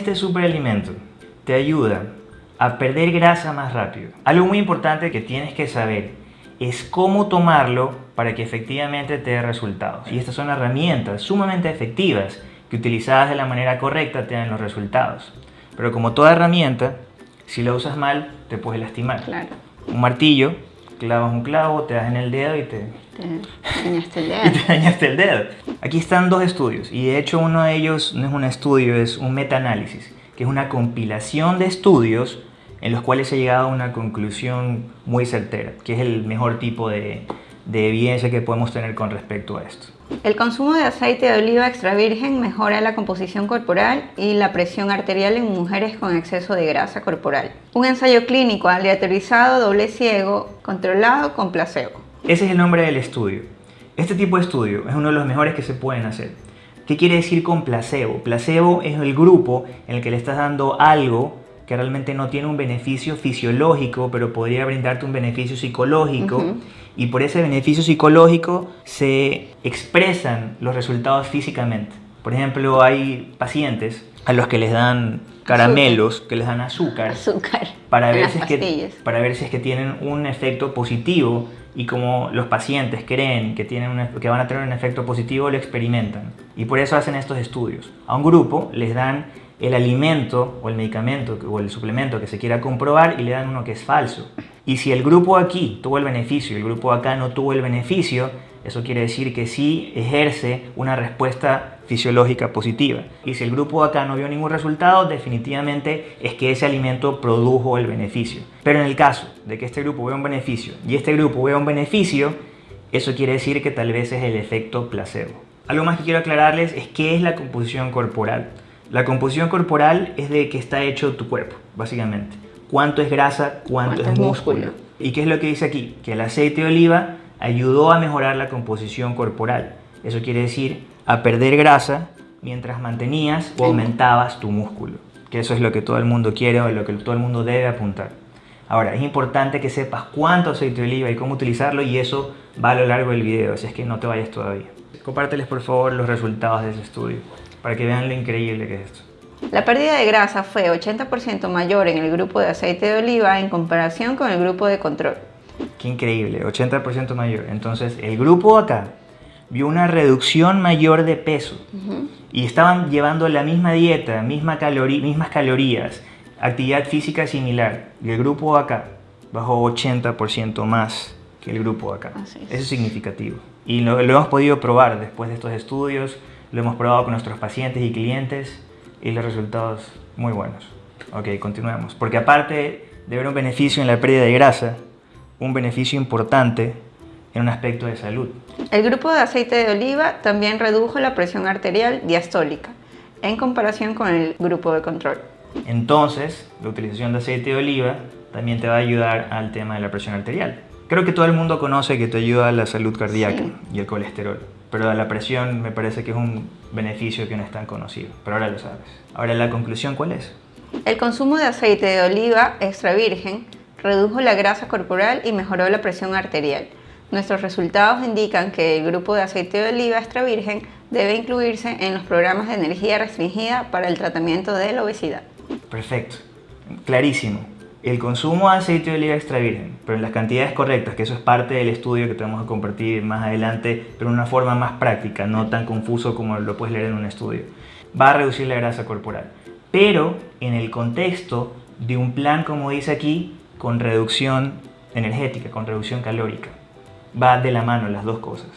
este superalimento te ayuda a perder grasa más rápido. Algo muy importante que tienes que saber es cómo tomarlo para que efectivamente te dé resultados. Y estas son herramientas sumamente efectivas que utilizadas de la manera correcta te dan los resultados. Pero como toda herramienta, si la usas mal, te puedes lastimar. Claro. Un martillo, clavas un clavo, te das en el dedo y te, Te dañaste el y dedo. te dañaste el dedo. Aquí están dos estudios y de hecho uno de ellos no es un estudio, es un metaanálisis, que es una compilación de estudios en los cuales se ha llegado a una conclusión muy certera, que es el mejor tipo de, de evidencia que podemos tener con respecto a esto. El consumo de aceite de oliva extra virgen mejora la composición corporal y la presión arterial en mujeres con exceso de grasa corporal. Un ensayo clínico aleatorizado, doble ciego, controlado con placebo. Ese es el nombre del estudio. Este tipo de estudio es uno de los mejores que se pueden hacer. ¿Qué quiere decir con placebo? Placebo es el grupo en el que le estás dando algo que realmente no tiene un beneficio fisiológico, pero podría brindarte un beneficio psicológico. Ujú. Y por ese beneficio psicológico se expresan los resultados físicamente. Por ejemplo, hay pacientes a los que les dan caramelos, que les dan azúcar, Azúcar. para ver, si es que, pastillas. para ver si es que tienen un efecto positivo y como los pacientes creen que, tienen un que van a tener un efecto positivo, lo experimentan. Y por eso hacen estos estudios. A un grupo les dan el alimento o el medicamento o el suplemento que se quiera comprobar y le dan uno que es falso. Y si el grupo aquí tuvo el beneficio y el grupo acá no tuvo el beneficio, eso quiere decir que sí ejerce una respuesta fisiológica positiva. Y si el grupo acá no vio ningún resultado, definitivamente es que ese alimento produjo el beneficio. Pero en el caso de que este grupo vea un beneficio y este grupo vea un beneficio, eso quiere decir que tal vez es el efecto placebo. Algo más que quiero aclararles es qué es la composición corporal. La composición corporal es de qué está hecho tu cuerpo, básicamente. Cuánto es grasa, cuánto, Cuánto es músculo. ¿Y qué es lo que dice aquí? Que el aceite de oliva ayudó a mejorar la composición corporal. Eso quiere decir a perder grasa mientras mantenías o aumentabas tu músculo. Que eso es lo que todo el mundo quiere o lo que todo el mundo debe apuntar. Ahora, es importante que sepas cuánto aceite de oliva y cómo utilizarlo y eso va a lo largo del video, así es que no te vayas todavía. Compárteles por favor los resultados de ese estudio para que vean lo increíble que es esto. La pérdida de grasa fue 80% mayor en el grupo de aceite de oliva en comparación con el grupo de control. Qué increíble, 80% mayor. Entonces, el grupo acá vio una reducción mayor de peso y estaban llevando la misma dieta, misma calori- mismas calorías, actividad física similar. Y el grupo acá bajó 80% más que el grupo acá. Es. Eso es significativo. Y lo, lo hemos podido probar después de estos estudios, lo hemos probado con nuestros pacientes y clientes y los resultados muy buenos. Ok, continuemos. Porque aparte de ver un beneficio en la pérdida de grasa, un beneficio importante en un aspecto de salud. El grupo de aceite de oliva también redujo la presión arterial diastólica en comparación con el grupo de control. Entonces, la utilización de aceite de oliva también te va a ayudar al tema de la presión arterial. Creo que todo el mundo conoce que te ayuda a la salud cardíaca Sí. y el colesterol, pero a la presión me parece que es un beneficio que no es tan conocido, pero ahora lo sabes. Ahora, ¿la conclusión cuál es? El consumo de aceite de oliva extra virgen redujo la grasa corporal y mejoró la presión arterial. Nuestros resultados indican que el grupo de aceite de oliva extra virgen debe incluirse en los programas de energía restringida para el tratamiento de la obesidad. Perfecto, clarísimo. El consumo de aceite de oliva extra virgen, pero en las cantidades correctas, que eso es parte del estudio que te vamos a compartir más adelante, pero de una forma más práctica, no tan confuso como lo puedes leer en un estudio, va a reducir la grasa corporal. Pero en el contexto de un plan, como dice aquí, con reducción energética, con reducción calórica. Va de la mano las dos cosas.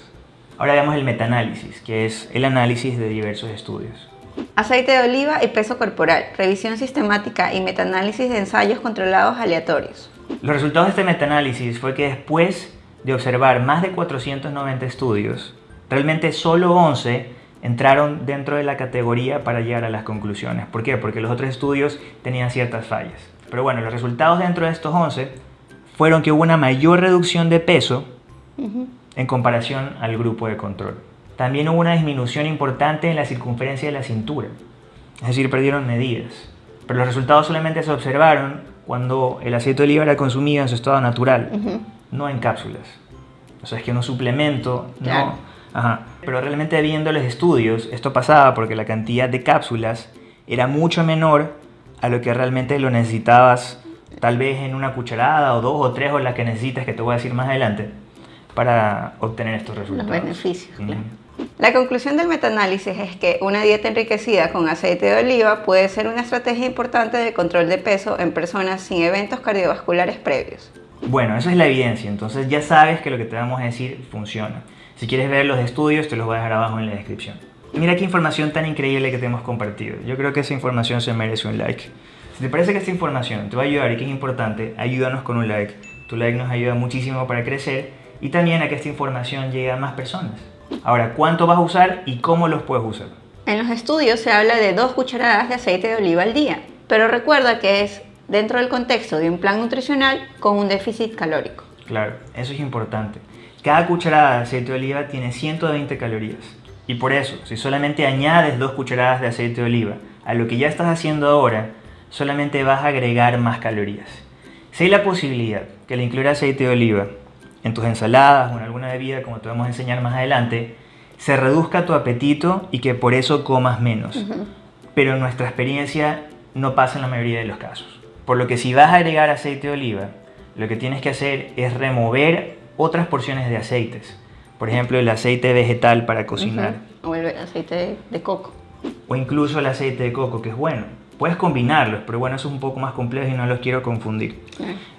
Ahora veamos el metaanálisis, que es el análisis de diversos estudios. Aceite de oliva y peso corporal, revisión sistemática y metaanálisis de ensayos controlados aleatorios. Los resultados de este metaanálisis fue que después de observar más de 490 estudios, realmente solo 11 entraron dentro de la categoría para llegar a las conclusiones. ¿Por qué? Porque los otros estudios tenían ciertas fallas. Pero bueno, los resultados dentro de estos 11 fueron que hubo una mayor reducción de peso en comparación al grupo de control. También hubo una disminución importante en la circunferencia de la cintura, es decir, perdieron medidas. Pero los resultados solamente se observaron cuando el aceite de oliva era consumido en su estado natural, no en cápsulas. O sea, es que un suplemento, Claro. no. Ajá. Pero realmente viendo los estudios, esto pasaba porque la cantidad de cápsulas era mucho menor a lo que realmente lo necesitabas, tal vez en una cucharada o dos o tres o la que necesitas, que te voy a decir más adelante, para obtener estos resultados. Los beneficios, La conclusión del metaanálisis es que una dieta enriquecida con aceite de oliva puede ser una estrategia importante de control de peso en personas sin eventos cardiovasculares previos. Bueno, eso es la evidencia, entonces ya sabes que lo que te vamos a decir funciona. Si quieres ver los estudios, te los voy a dejar abajo en la descripción. Mira qué información tan increíble que te hemos compartido. Yo creo que esa información se merece un like. Si te parece que esta información te va a ayudar y que es importante, ayúdanos con un like. Tu like nos ayuda muchísimo para crecer y también a que esta información llegue a más personas. Ahora, ¿cuánto vas a usar y cómo los puedes usar? En los estudios se habla de dos cucharadas de aceite de oliva al día, pero recuerda que es dentro del contexto de un plan nutricional con un déficit calórico. Claro, eso es importante. Cada cucharada de aceite de oliva tiene 120 calorías. Y por eso, si solamente añades dos cucharadas de aceite de oliva a lo que ya estás haciendo ahora, solamente vas a agregar más calorías. Si hay la posibilidad que le incluya aceite de oliva en tus ensaladas o en alguna bebida, como te vamos a enseñar más adelante, se reduzca tu apetito y que por eso comas menos. Pero en nuestra experiencia no pasa en la mayoría de los casos. Por lo que si vas a agregar aceite de oliva, lo que tienes que hacer es remover otras porciones de aceites. Por ejemplo, el aceite vegetal para cocinar. O el aceite de coco. O incluso el aceite de coco, que es bueno. Puedes combinarlos, pero bueno, eso es un poco más complejo y no los quiero confundir.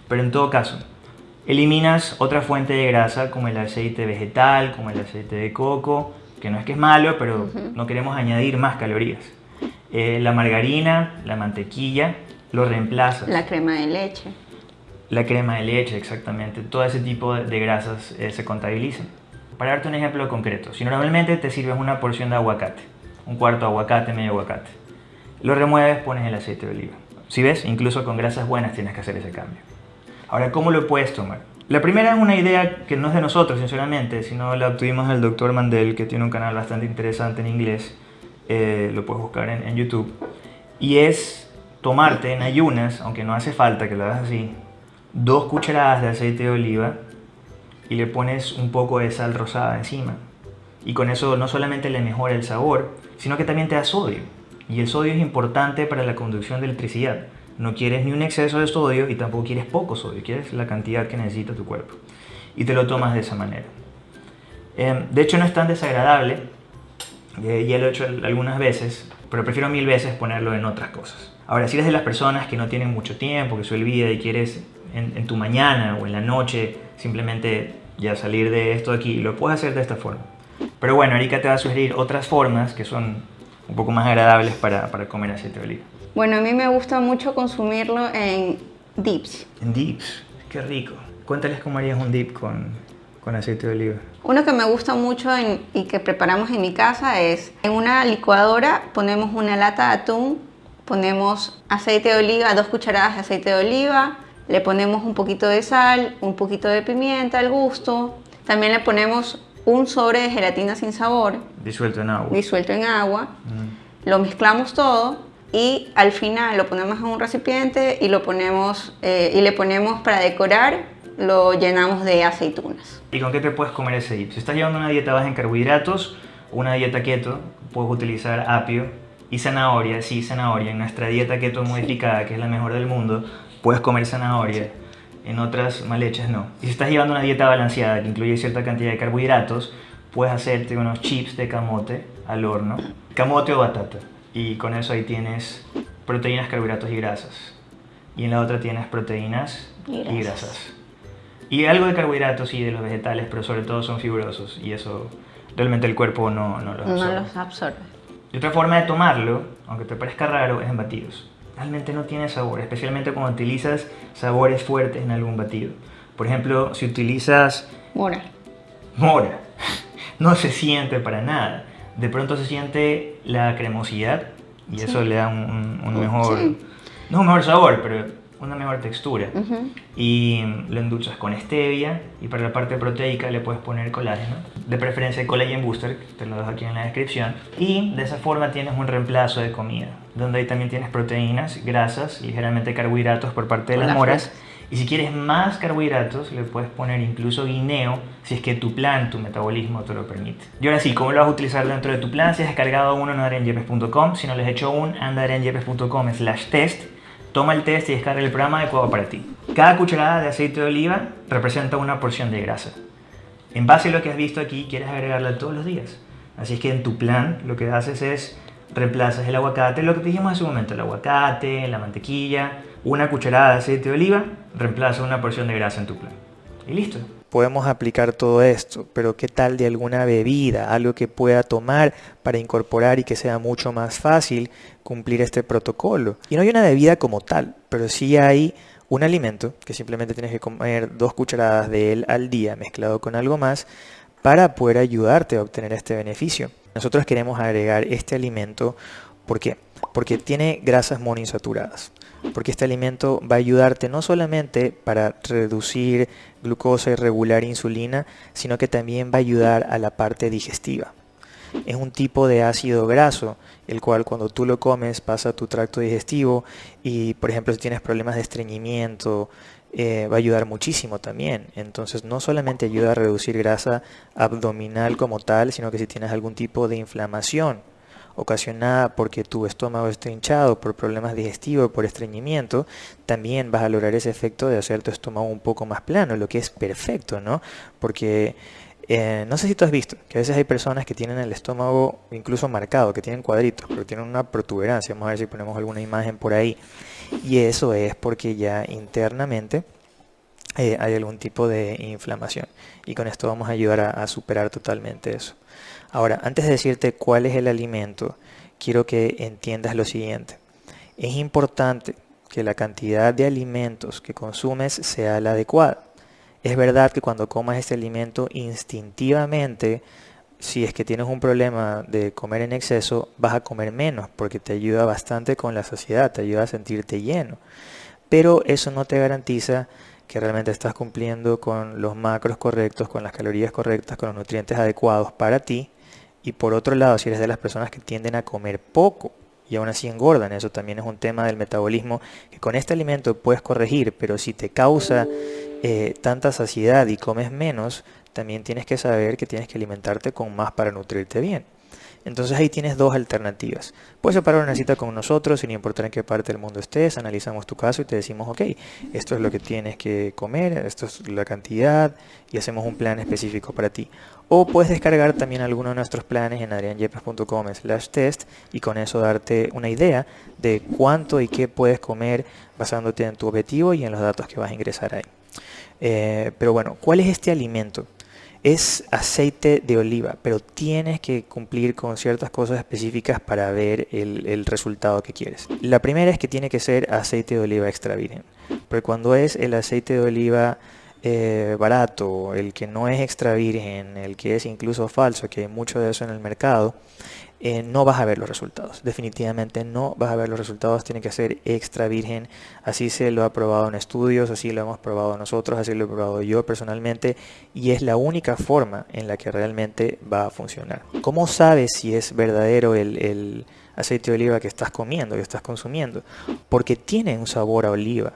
Pero en todo caso, eliminas otra fuente de grasa como el aceite vegetal, como el aceite de coco, que no es que es malo, pero no queremos añadir más calorías. Eh, la margarina, la mantequilla, lo reemplazas. La crema de leche. La crema de leche, exactamente. Todo ese tipo de grasas eh, se contabilizan. Para darte un ejemplo concreto, si normalmente te sirves una porción de aguacate, un cuarto de aguacate, medio aguacate, lo remueves, pones el aceite de oliva. Si ves, incluso con grasas buenas tienes que hacer ese cambio. Ahora, ¿cómo lo puedes tomar? La primera es una idea que no es de nosotros, sinceramente, sino la obtuvimos del doctor Mandel, que tiene un canal bastante interesante en inglés, eh, lo puedes buscar en, en YouTube, y es tomarte en ayunas, aunque no hace falta que lo hagas así, dos cucharadas de aceite de oliva y le pones un poco de sal rosada encima. Y con eso no solamente le mejora el sabor, sino que también te da sodio. Y el sodio es importante para la conducción de electricidad. No quieres ni un exceso de sodio y tampoco quieres poco sodio, quieres la cantidad que necesita tu cuerpo. Y te lo tomas de esa manera. Em, de hecho no es tan desagradable, eh, ya lo he hecho algunas veces, pero prefiero mil veces ponerlo en otras cosas. Ahora, si eres de las personas que no tienen mucho tiempo, que se olvida y quieres en, tu mañana o en la noche simplemente ya salir de esto aquí, lo puedes hacer de esta forma. Pero bueno, Erika te va a sugerir otras formas que son un poco más agradables para, para comer aceite de oliva. Bueno, a mí me gusta mucho consumirlo en dips. En dips, qué rico. Cuéntales cómo harías un dip con, con aceite de oliva. Uno que me gusta mucho y que preparamos en mi casa es en una licuadora ponemos una lata de atún ponemos aceite de oliva, dos cucharadas de aceite de oliva, le ponemos un poquito de sal, un poquito de pimienta al gusto, también le ponemos un sobre de gelatina sin sabor. Disuelto en agua. Disuelto en agua. Lo mezclamos todo y al final lo ponemos en un recipiente y, lo ponemos, eh, y le ponemos para decorar, lo llenamos de aceitunas. ¿Y con qué te puedes comer ese dip? Si estás llevando una dieta baja en carbohidratos, una dieta keto, puedes utilizar apio, y zanahoria, sí, zanahoria. En nuestra dieta keto modificada, que es la mejor del mundo, puedes comer zanahoria. En otras mal hechas no. Y si estás llevando una dieta balanceada que incluye cierta cantidad de carbohidratos, puedes hacerte unos chips de camote al horno. Camote o batata. Y con eso ahí tienes proteínas, carbohidratos y grasas. Y en la otra tienes proteínas y grasas. Y, algo de carbohidratos sí de los vegetales, pero sobre todo son fibrosos. Y eso realmente el cuerpo no, no los absorbe. No los absorbe. Y otra forma de tomarlo, aunque te parezca raro, es en batidos. Realmente no tiene sabor, especialmente cuando utilizas sabores fuertes en algún batido. Por ejemplo, si utilizas... Mora. Mora. No se siente para nada. De pronto se siente la cremosidad y eso le da un, mejor... No un mejor sabor, pero una mejor textura. Y lo endulzas con stevia y para la parte proteica le puedes poner colágeno. De preferencia el collagen booster, te lo dejo aquí en la descripción. Y de esa forma tienes un reemplazo de comida, donde ahí también tienes proteínas, grasas, ligeramente carbohidratos por parte de las moras Y si quieres más carbohidratos, le puedes poner incluso guineo si es que tu plan, tu metabolismo te lo permite. Y ahora sí, ¿cómo lo vas a utilizar dentro de tu plan? Si has descargado uno en adrianyepes.com, si no les has hecho un, anda slash test, toma el test y descarga el programa adecuado para ti. Cada cucharada de aceite de oliva representa una porción de grasa. En base a lo que has visto aquí, quieres agregarla todos los días. Así es que en tu plan lo que haces es reemplazas el aguacate, lo que dijimos hace un momento, el aguacate, la mantequilla, una cucharada de aceite de oliva, reemplaza una porción de grasa en tu plan. Y listo. Podemos aplicar todo esto, pero ¿qué tal de alguna bebida? Algo que pueda tomar para incorporar y que sea mucho más fácil cumplir este protocolo. Y no hay una bebida como tal, pero sí hay un alimento que simplemente tienes que comer dos cucharadas de él al día mezclado con algo más para poder ayudarte a obtener este beneficio. Nosotros queremos agregar este alimento, ¿por qué? Porque tiene grasas monoinsaturadas. Porque este alimento va a ayudarte no solamente para reducir glucosa y regular insulina, sino que también va a ayudar a la parte digestiva. Es un tipo de ácido graso, el cual cuando tú lo comes pasa a tu tracto digestivo y, por ejemplo, si tienes problemas de estreñimiento, eh, va a ayudar muchísimo también. Entonces no solamente ayuda a reducir grasa abdominal como tal, sino que si tienes algún tipo de inflamación ocasionada porque tu estómago está hinchado por problemas digestivos, por estreñimiento, también vas a lograr ese efecto de hacer tu estómago un poco más plano, lo que es perfecto, ¿no? Porque eh, no sé si tú has visto que a veces hay personas que tienen el estómago incluso marcado, que tienen cuadritos, pero tienen una protuberancia. Vamos a ver si ponemos alguna imagen por ahí. Y eso es porque ya internamente eh, hay algún tipo de inflamación. Y con esto vamos a ayudar a, superar totalmente eso. Ahora, antes de decirte cuál es el alimento, quiero que entiendas lo siguiente. Es importante que la cantidad de alimentos que consumes sea la adecuada. Es verdad que cuando comas este alimento instintivamente, si es que tienes un problema de comer en exceso, vas a comer menos porque te ayuda bastante con la saciedad, te ayuda a sentirte lleno. Pero eso no te garantiza que realmente estás cumpliendo con los macros correctos, con las calorías correctas, con los nutrientes adecuados para ti. Y por otro lado, si eres de las personas que tienden a comer poco y aún así engordan, eso también es un tema del metabolismo que con este alimento puedes corregir, pero si te causa eh, tanta saciedad y comes menos, también tienes que saber que tienes que alimentarte con más para nutrirte bien. Entonces ahí tienes dos alternativas. Puedes separar una cita con nosotros sin importar en qué parte del mundo estés, analizamos tu caso y te decimos, ok, esto es lo que tienes que comer, esto es la cantidad y hacemos un plan específico para ti. O puedes descargar también alguno de nuestros planes en adrianyepes.com slash test y con eso darte una idea de cuánto y qué puedes comer basándote en tu objetivo y en los datos que vas a ingresar ahí. Eh, pero bueno, ¿cuál es este alimento? Es aceite de oliva, pero tienes que cumplir con ciertas cosas específicas para ver el, resultado que quieres. La primera es que tiene que ser aceite de oliva extra virgen, porque cuando es el aceite de oliva eh, barato, el que no es extra virgen, el que es incluso falso, que hay mucho de eso en el mercado, eh, no vas a ver los resultados. Definitivamente no vas a ver los resultados, tiene que ser extra virgen. Así se lo ha probado en estudios, así lo hemos probado nosotros, así lo he probado yo personalmente y es la única forma en la que realmente va a funcionar. ¿Cómo sabes si es verdadero el, aceite de oliva que estás comiendo, que estás consumiendo? Porque tiene un sabor a oliva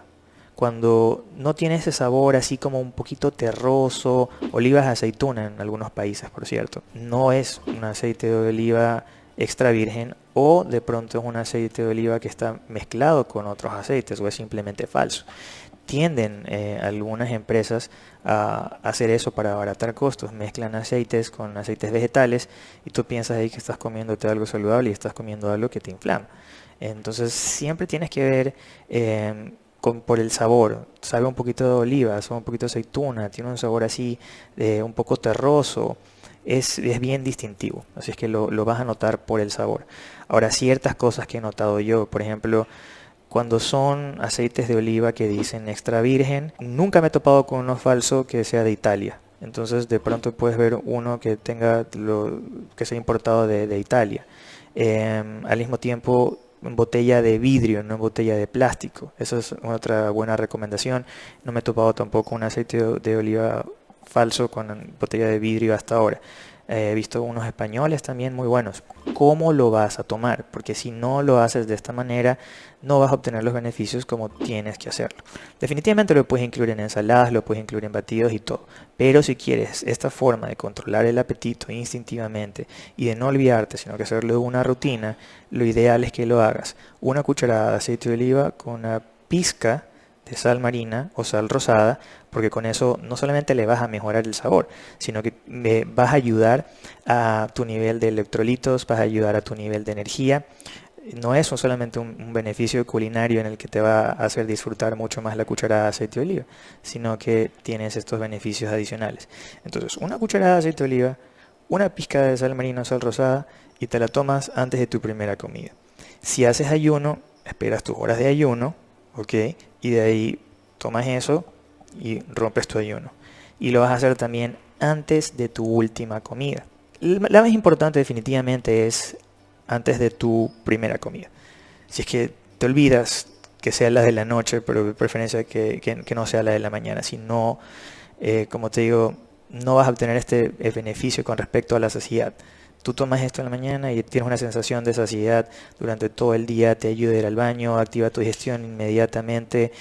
cuando no tiene ese sabor así como un poquito terroso, olivas de aceituna en algunos países, por cierto. No es un aceite de oliva extra virgen o de pronto es un aceite de oliva que está mezclado con otros aceites o es simplemente falso. Tienden eh, algunas empresas a hacer eso para abaratar costos, mezclan aceites con aceites vegetales y tú piensas ahí que estás comiéndote algo saludable y estás comiendo algo que te inflama. Entonces siempre tienes que ver eh, por el sabor, sabe un poquito de oliva, sabe un poquito de aceituna, tiene un sabor así eh, un poco terroso, es, bien distintivo, así es que lo, vas a notar por el sabor. Ahora, ciertas cosas que he notado yo, por ejemplo, cuando son aceites de oliva que dicen extra virgen, nunca me he topado con uno falso que sea de Italia. Entonces de pronto puedes ver uno que tenga lo que sea importado de, Italia. Em, al mismo tiempo botella de vidrio, no botella de plástico. Eso es otra buena recomendación. No me he topado tampoco un aceite de oliva falso con botella de vidrio hasta ahora. he visto unos españoles también muy buenos. ¿Cómo lo vas a tomar? Porque si no lo haces de esta manera, no vas a obtener los beneficios como tienes que hacerlo. Definitivamente lo puedes incluir en ensaladas, lo puedes incluir en batidos y todo. Pero si quieres esta forma de controlar el apetito instintivamente y de no olvidarte, sino que hacerlo una rutina, lo ideal es que lo hagas una cucharada de aceite de oliva con una pizca de sal marina o sal rosada, porque con eso no solamente le vas a mejorar el sabor, sino que vas a ayudar a tu nivel de electrolitos, vas a ayudar a tu nivel de energía. No es solamente un, beneficio culinario en el que te va a hacer disfrutar mucho más la cucharada de aceite de oliva, sino que tienes estos beneficios adicionales. Entonces, una cucharada de aceite de oliva, una pizca de sal marina o sal rosada y te la tomas antes de tu primera comida. Si haces ayuno, esperas tus horas de ayuno, ¿ok? Y de ahí tomas eso y rompes tu ayuno. Y lo vas a hacer también antes de tu última comida. La más importante definitivamente es antes de tu primera comida. Si es que te olvidas que sea la de la noche, pero de preferencia que, que, no sea la de la mañana. Si no, eh, como te digo, no vas a obtener este beneficio con respecto a la saciedad. Tú tomas esto en la mañana y tienes una sensación de saciedad durante todo el día, te ayuda a ir al baño, activa tu digestión inmediatamente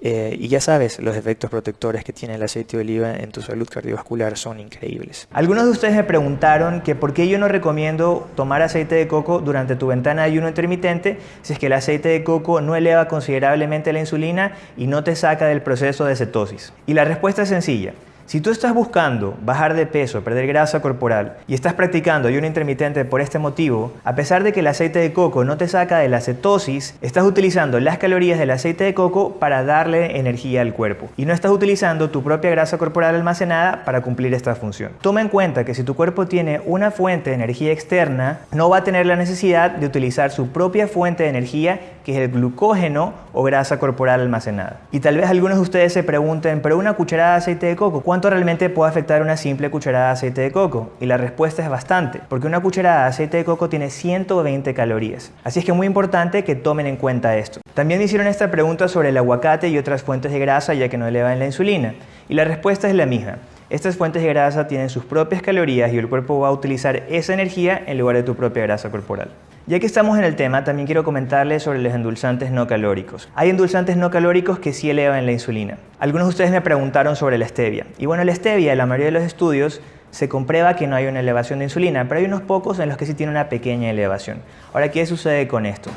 eh, y ya sabes, los efectos protectores que tiene el aceite de oliva en tu salud cardiovascular son increíbles. Algunos de ustedes me preguntaron que por qué yo no recomiendo tomar aceite de coco durante tu ventana de ayuno intermitente si es que el aceite de coco no eleva considerablemente la insulina y no te saca del proceso de cetosis. Y la respuesta es sencilla. Si tú estás buscando bajar de peso, perder grasa corporal y estás practicando ayuno intermitente por este motivo, a pesar de que el aceite de coco no te saca de la cetosis, estás utilizando las calorías del aceite de coco para darle energía al cuerpo y no estás utilizando tu propia grasa corporal almacenada para cumplir esta función. Toma en cuenta que si tu cuerpo tiene una fuente de energía externa, no va a tener la necesidad de utilizar su propia fuente de energía que es el glucógeno o grasa corporal almacenada. Y tal vez algunos de ustedes se pregunten, pero una cucharada de aceite de coco, ¿cuánto realmente puede afectar una simple cucharada de aceite de coco? Y la respuesta es bastante, porque una cucharada de aceite de coco tiene 120 calorías. Así es que es muy importante que tomen en cuenta esto. También hicieron esta pregunta sobre el aguacate y otras fuentes de grasa ya que no elevan la insulina. Y la respuesta es la misma. Estas fuentes de grasa tienen sus propias calorías y el cuerpo va a utilizar esa energía en lugar de tu propia grasa corporal. Ya que estamos en el tema, también quiero comentarles sobre los endulzantes no calóricos. Hay endulzantes no calóricos que sí elevan la insulina. Algunos de ustedes me preguntaron sobre la stevia. Y bueno, la stevia, en la mayoría de los estudios, se comprueba que no hay una elevación de insulina, pero hay unos pocos en los que sí tiene una pequeña elevación. Ahora, ¿qué sucede con esto?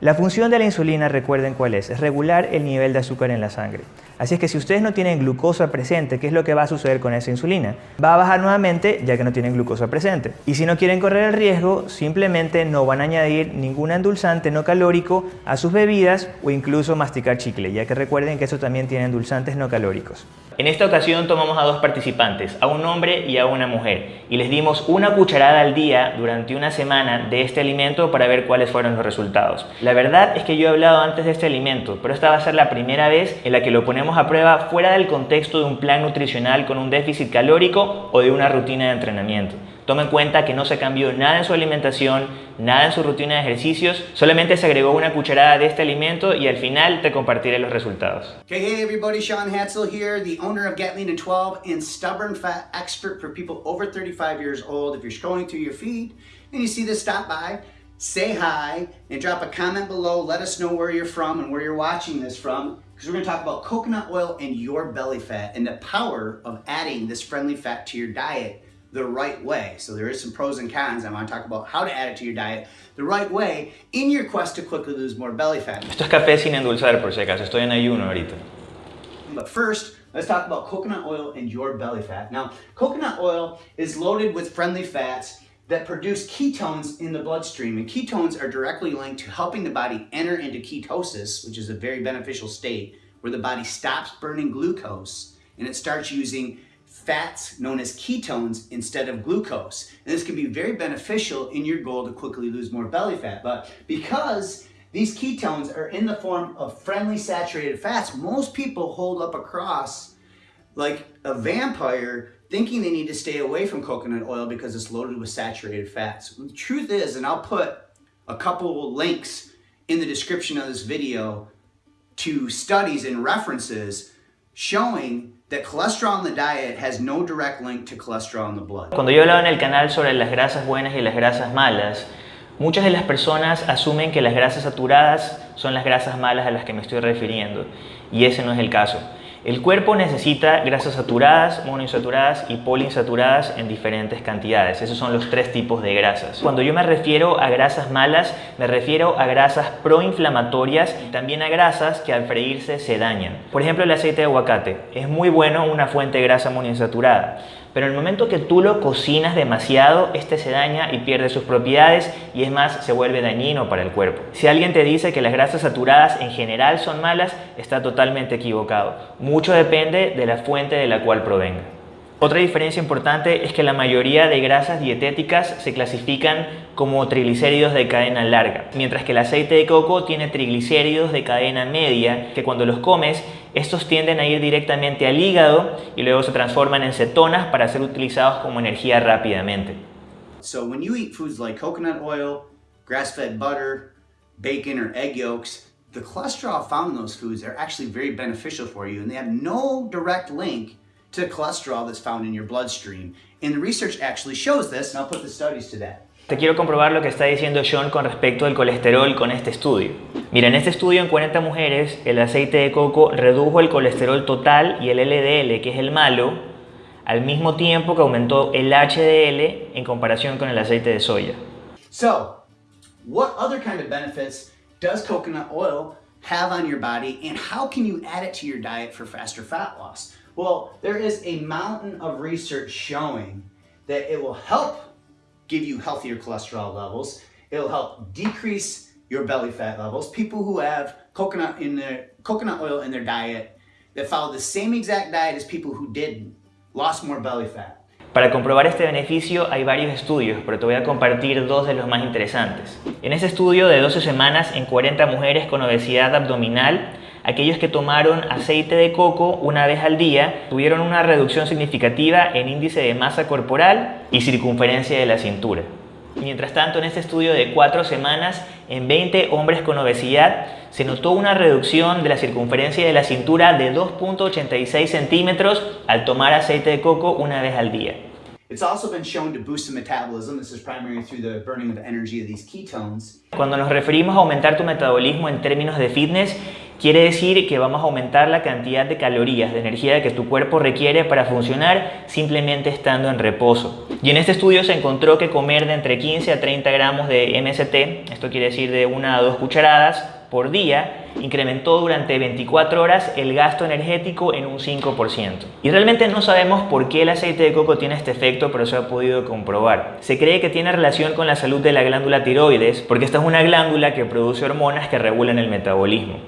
La función de la insulina, recuerden cuál es, es regular el nivel de azúcar en la sangre. Así es que si ustedes no tienen glucosa presente, ¿qué es lo que va a suceder con esa insulina? Va a bajar nuevamente ya que no tienen glucosa presente. Y si no quieren correr el riesgo, simplemente no van a añadir ningún endulzante no calórico a sus bebidas o incluso masticar chicle, ya que recuerden que eso también tiene endulzantes no calóricos. En esta ocasión tomamos a dos participantes, a un hombre y a una mujer, y les dimos una cucharada al día durante una semana de este alimento para ver cuáles fueron los resultados. La verdad es que yo he hablado antes de este alimento, pero esta va a ser la primera vez en la que lo ponemos a prueba fuera del contexto de un plan nutricional con un déficit calórico o de una rutina de entrenamiento. Toma en cuenta que no se cambió nada en su alimentación, nada en su rutina de ejercicios, solamente se agregó una cucharada de este alimento y al final te compartiré los resultados. Okay, hey everybody, Sean Hatzel here, the owner of Get Lean in 12 and Stubborn Fat expert for people over 35 years old. If you're scrolling through your feed and you see this, stop by, say hi, and drop a comment below. Let us know where you're from and where you're watching this from because we're going to talk about coconut oil and your belly fat and the power of adding this friendly fat to your diet the right way. So there is some pros and cons. I want to talk about how to add it to your diet the right way in your quest to quickly lose more belly fat. Esto es café sin endulzar por si acaso. Estoy en ayuno ahorita. But first, let's talk about coconut oil and your belly fat. Now, coconut oil is loaded with friendly fats that produce ketones in the bloodstream. And ketones are directly linked to helping the body enter into ketosis, which is a very beneficial state where the body stops burning glucose and it starts using fats known as ketones instead of glucose. And this can be very beneficial in your goal to quickly lose more belly fat. But because these ketones are in the form of friendly saturated fats, most people hold up a cross like a vampire thinking they need to stay away from coconut oil because it's loaded with saturated fats. The truth is, and I'll put a couple links in the description of this video to studies and references showing that cholesterol in the diet has no direct link to cholesterol in the blood. Cuando yo hablaba en el canal sobre las grasas buenas y las grasas malas, muchas de las personas asumen que las grasas saturadas son las grasas malas a las que me estoy refiriendo, y ese no es el caso. El cuerpo necesita grasas saturadas, monoinsaturadas y poliinsaturadas en diferentes cantidades. Esos son los tres tipos de grasas. Cuando yo me refiero a grasas malas, me refiero a grasas proinflamatorias y también a grasas que al freírse se dañan. Por ejemplo, el aceite de aguacate. Es muy bueno una fuente de grasa monoinsaturada pero en el momento que tú lo cocinas demasiado, este se daña y pierde sus propiedades y es más, se vuelve dañino para el cuerpo. Si alguien te dice que las grasas saturadas en general son malas, está totalmente equivocado. Mucho depende de la fuente de la cual provenga. Otra diferencia importante es que la mayoría de grasas dietéticas se clasifican como triglicéridos de cadena larga, mientras que el aceite de coco tiene triglicéridos de cadena media que cuando los comes, estos tienden a ir directamente al hígado y luego se transforman en cetonas para ser utilizados como energía rápidamente. So when you eat foods like coconut oil, grass-fed butter, bacon or egg yolks, the cholesterol found in those foods are actually very beneficial for you and they have no direct link to cholesterol that's found in your bloodstream. And the research actually shows this, and I'll put the studies to that. Te quiero comprobar lo que está diciendo John con respecto al colesterol con este estudio. Mira, en este estudio en 40 mujeres, el aceite de coco redujo el colesterol total y el LDL, que es el malo, al mismo tiempo que aumentó el HDL en comparación con el aceite de soya. So, what other kind of benefits does coconut oil have on your body and how can you add it to your diet for faster fat loss? Well, there is a mountain of research showing that it will help give you healthier cholesterol levels. It'll help decrease your belly fat levels. People who have coconut in their coconut oil in their diet that follow the same exact diet as people who didn't lost more belly fat. Para comprobar este beneficio hay varios estudios, pero te voy a compartir dos de los más interesantes. En ese estudio de 12 semanas en 40 mujeres con obesidad abdominal, aquellos que tomaron aceite de coco una vez al día tuvieron una reducción significativa en índice de masa corporal y circunferencia de la cintura. Mientras tanto, en este estudio de cuatro semanas, en 20 hombres con obesidad, se notó una reducción de la circunferencia de la cintura de 2.86 centímetros al tomar aceite de coco una vez al día. Cuando nos referimos a aumentar tu metabolismo en términos de fitness, quiere decir que vamos a aumentar la cantidad de calorías, de energía que tu cuerpo requiere para funcionar simplemente estando en reposo. Y en este estudio se encontró que comer de entre 15 a 30 gramos de MST, esto quiere decir de una a dos cucharadas, por día incrementó durante 24 horas el gasto energético en un 5%. Y realmente no sabemos por qué el aceite de coco tiene este efecto, pero se ha podido comprobar. Se cree que tiene relación con la salud de la glándula tiroides, porque esta es una glándula que produce hormonas que regulan el metabolismo.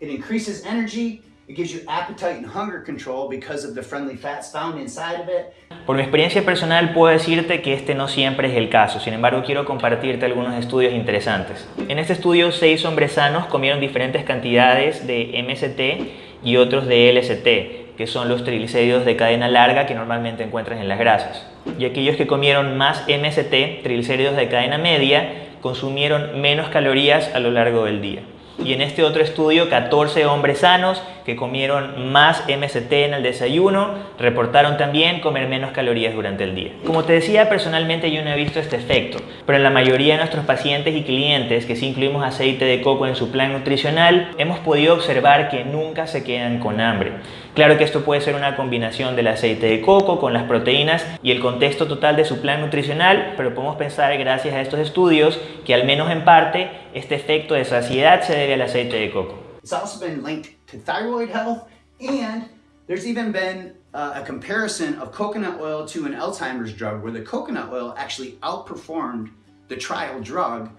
It increases energy, it gives you appetite and hunger control because of the friendly fats found inside of it. Por mi experiencia personal puedo decirte que este no siempre es el caso, sin embargo quiero compartirte algunos estudios interesantes. En este estudio, seis hombres sanos comieron diferentes cantidades de MST y otros de LST, que son los triglicéridos de cadena larga que normalmente encuentras en las grasas. Y aquellos que comieron más MST, triglicéridos de cadena media, consumieron menos calorías a lo largo del día. Y en este otro estudio, 14 hombres sanos que comieron más MST en el desayuno reportaron también comer menos calorías durante el día. Como te decía, personalmente yo no he visto este efecto, pero en la mayoría de nuestros pacientes y clientes que sí incluimos aceite de coco en su plan nutricional, hemos podido observar que nunca se quedan con hambre. Claro que esto puede ser una combinación del aceite de coco con las proteínas y el contexto total de su plan nutricional, pero podemos pensar gracias a estos estudios que al menos en parte este efecto de saciedad se debe al aceite de coco. It's also been linked to thyroid health and there's even been uh, a comparison of coconut oil to an Alzheimer's drug where the coconut oil actually outperformed the trial drug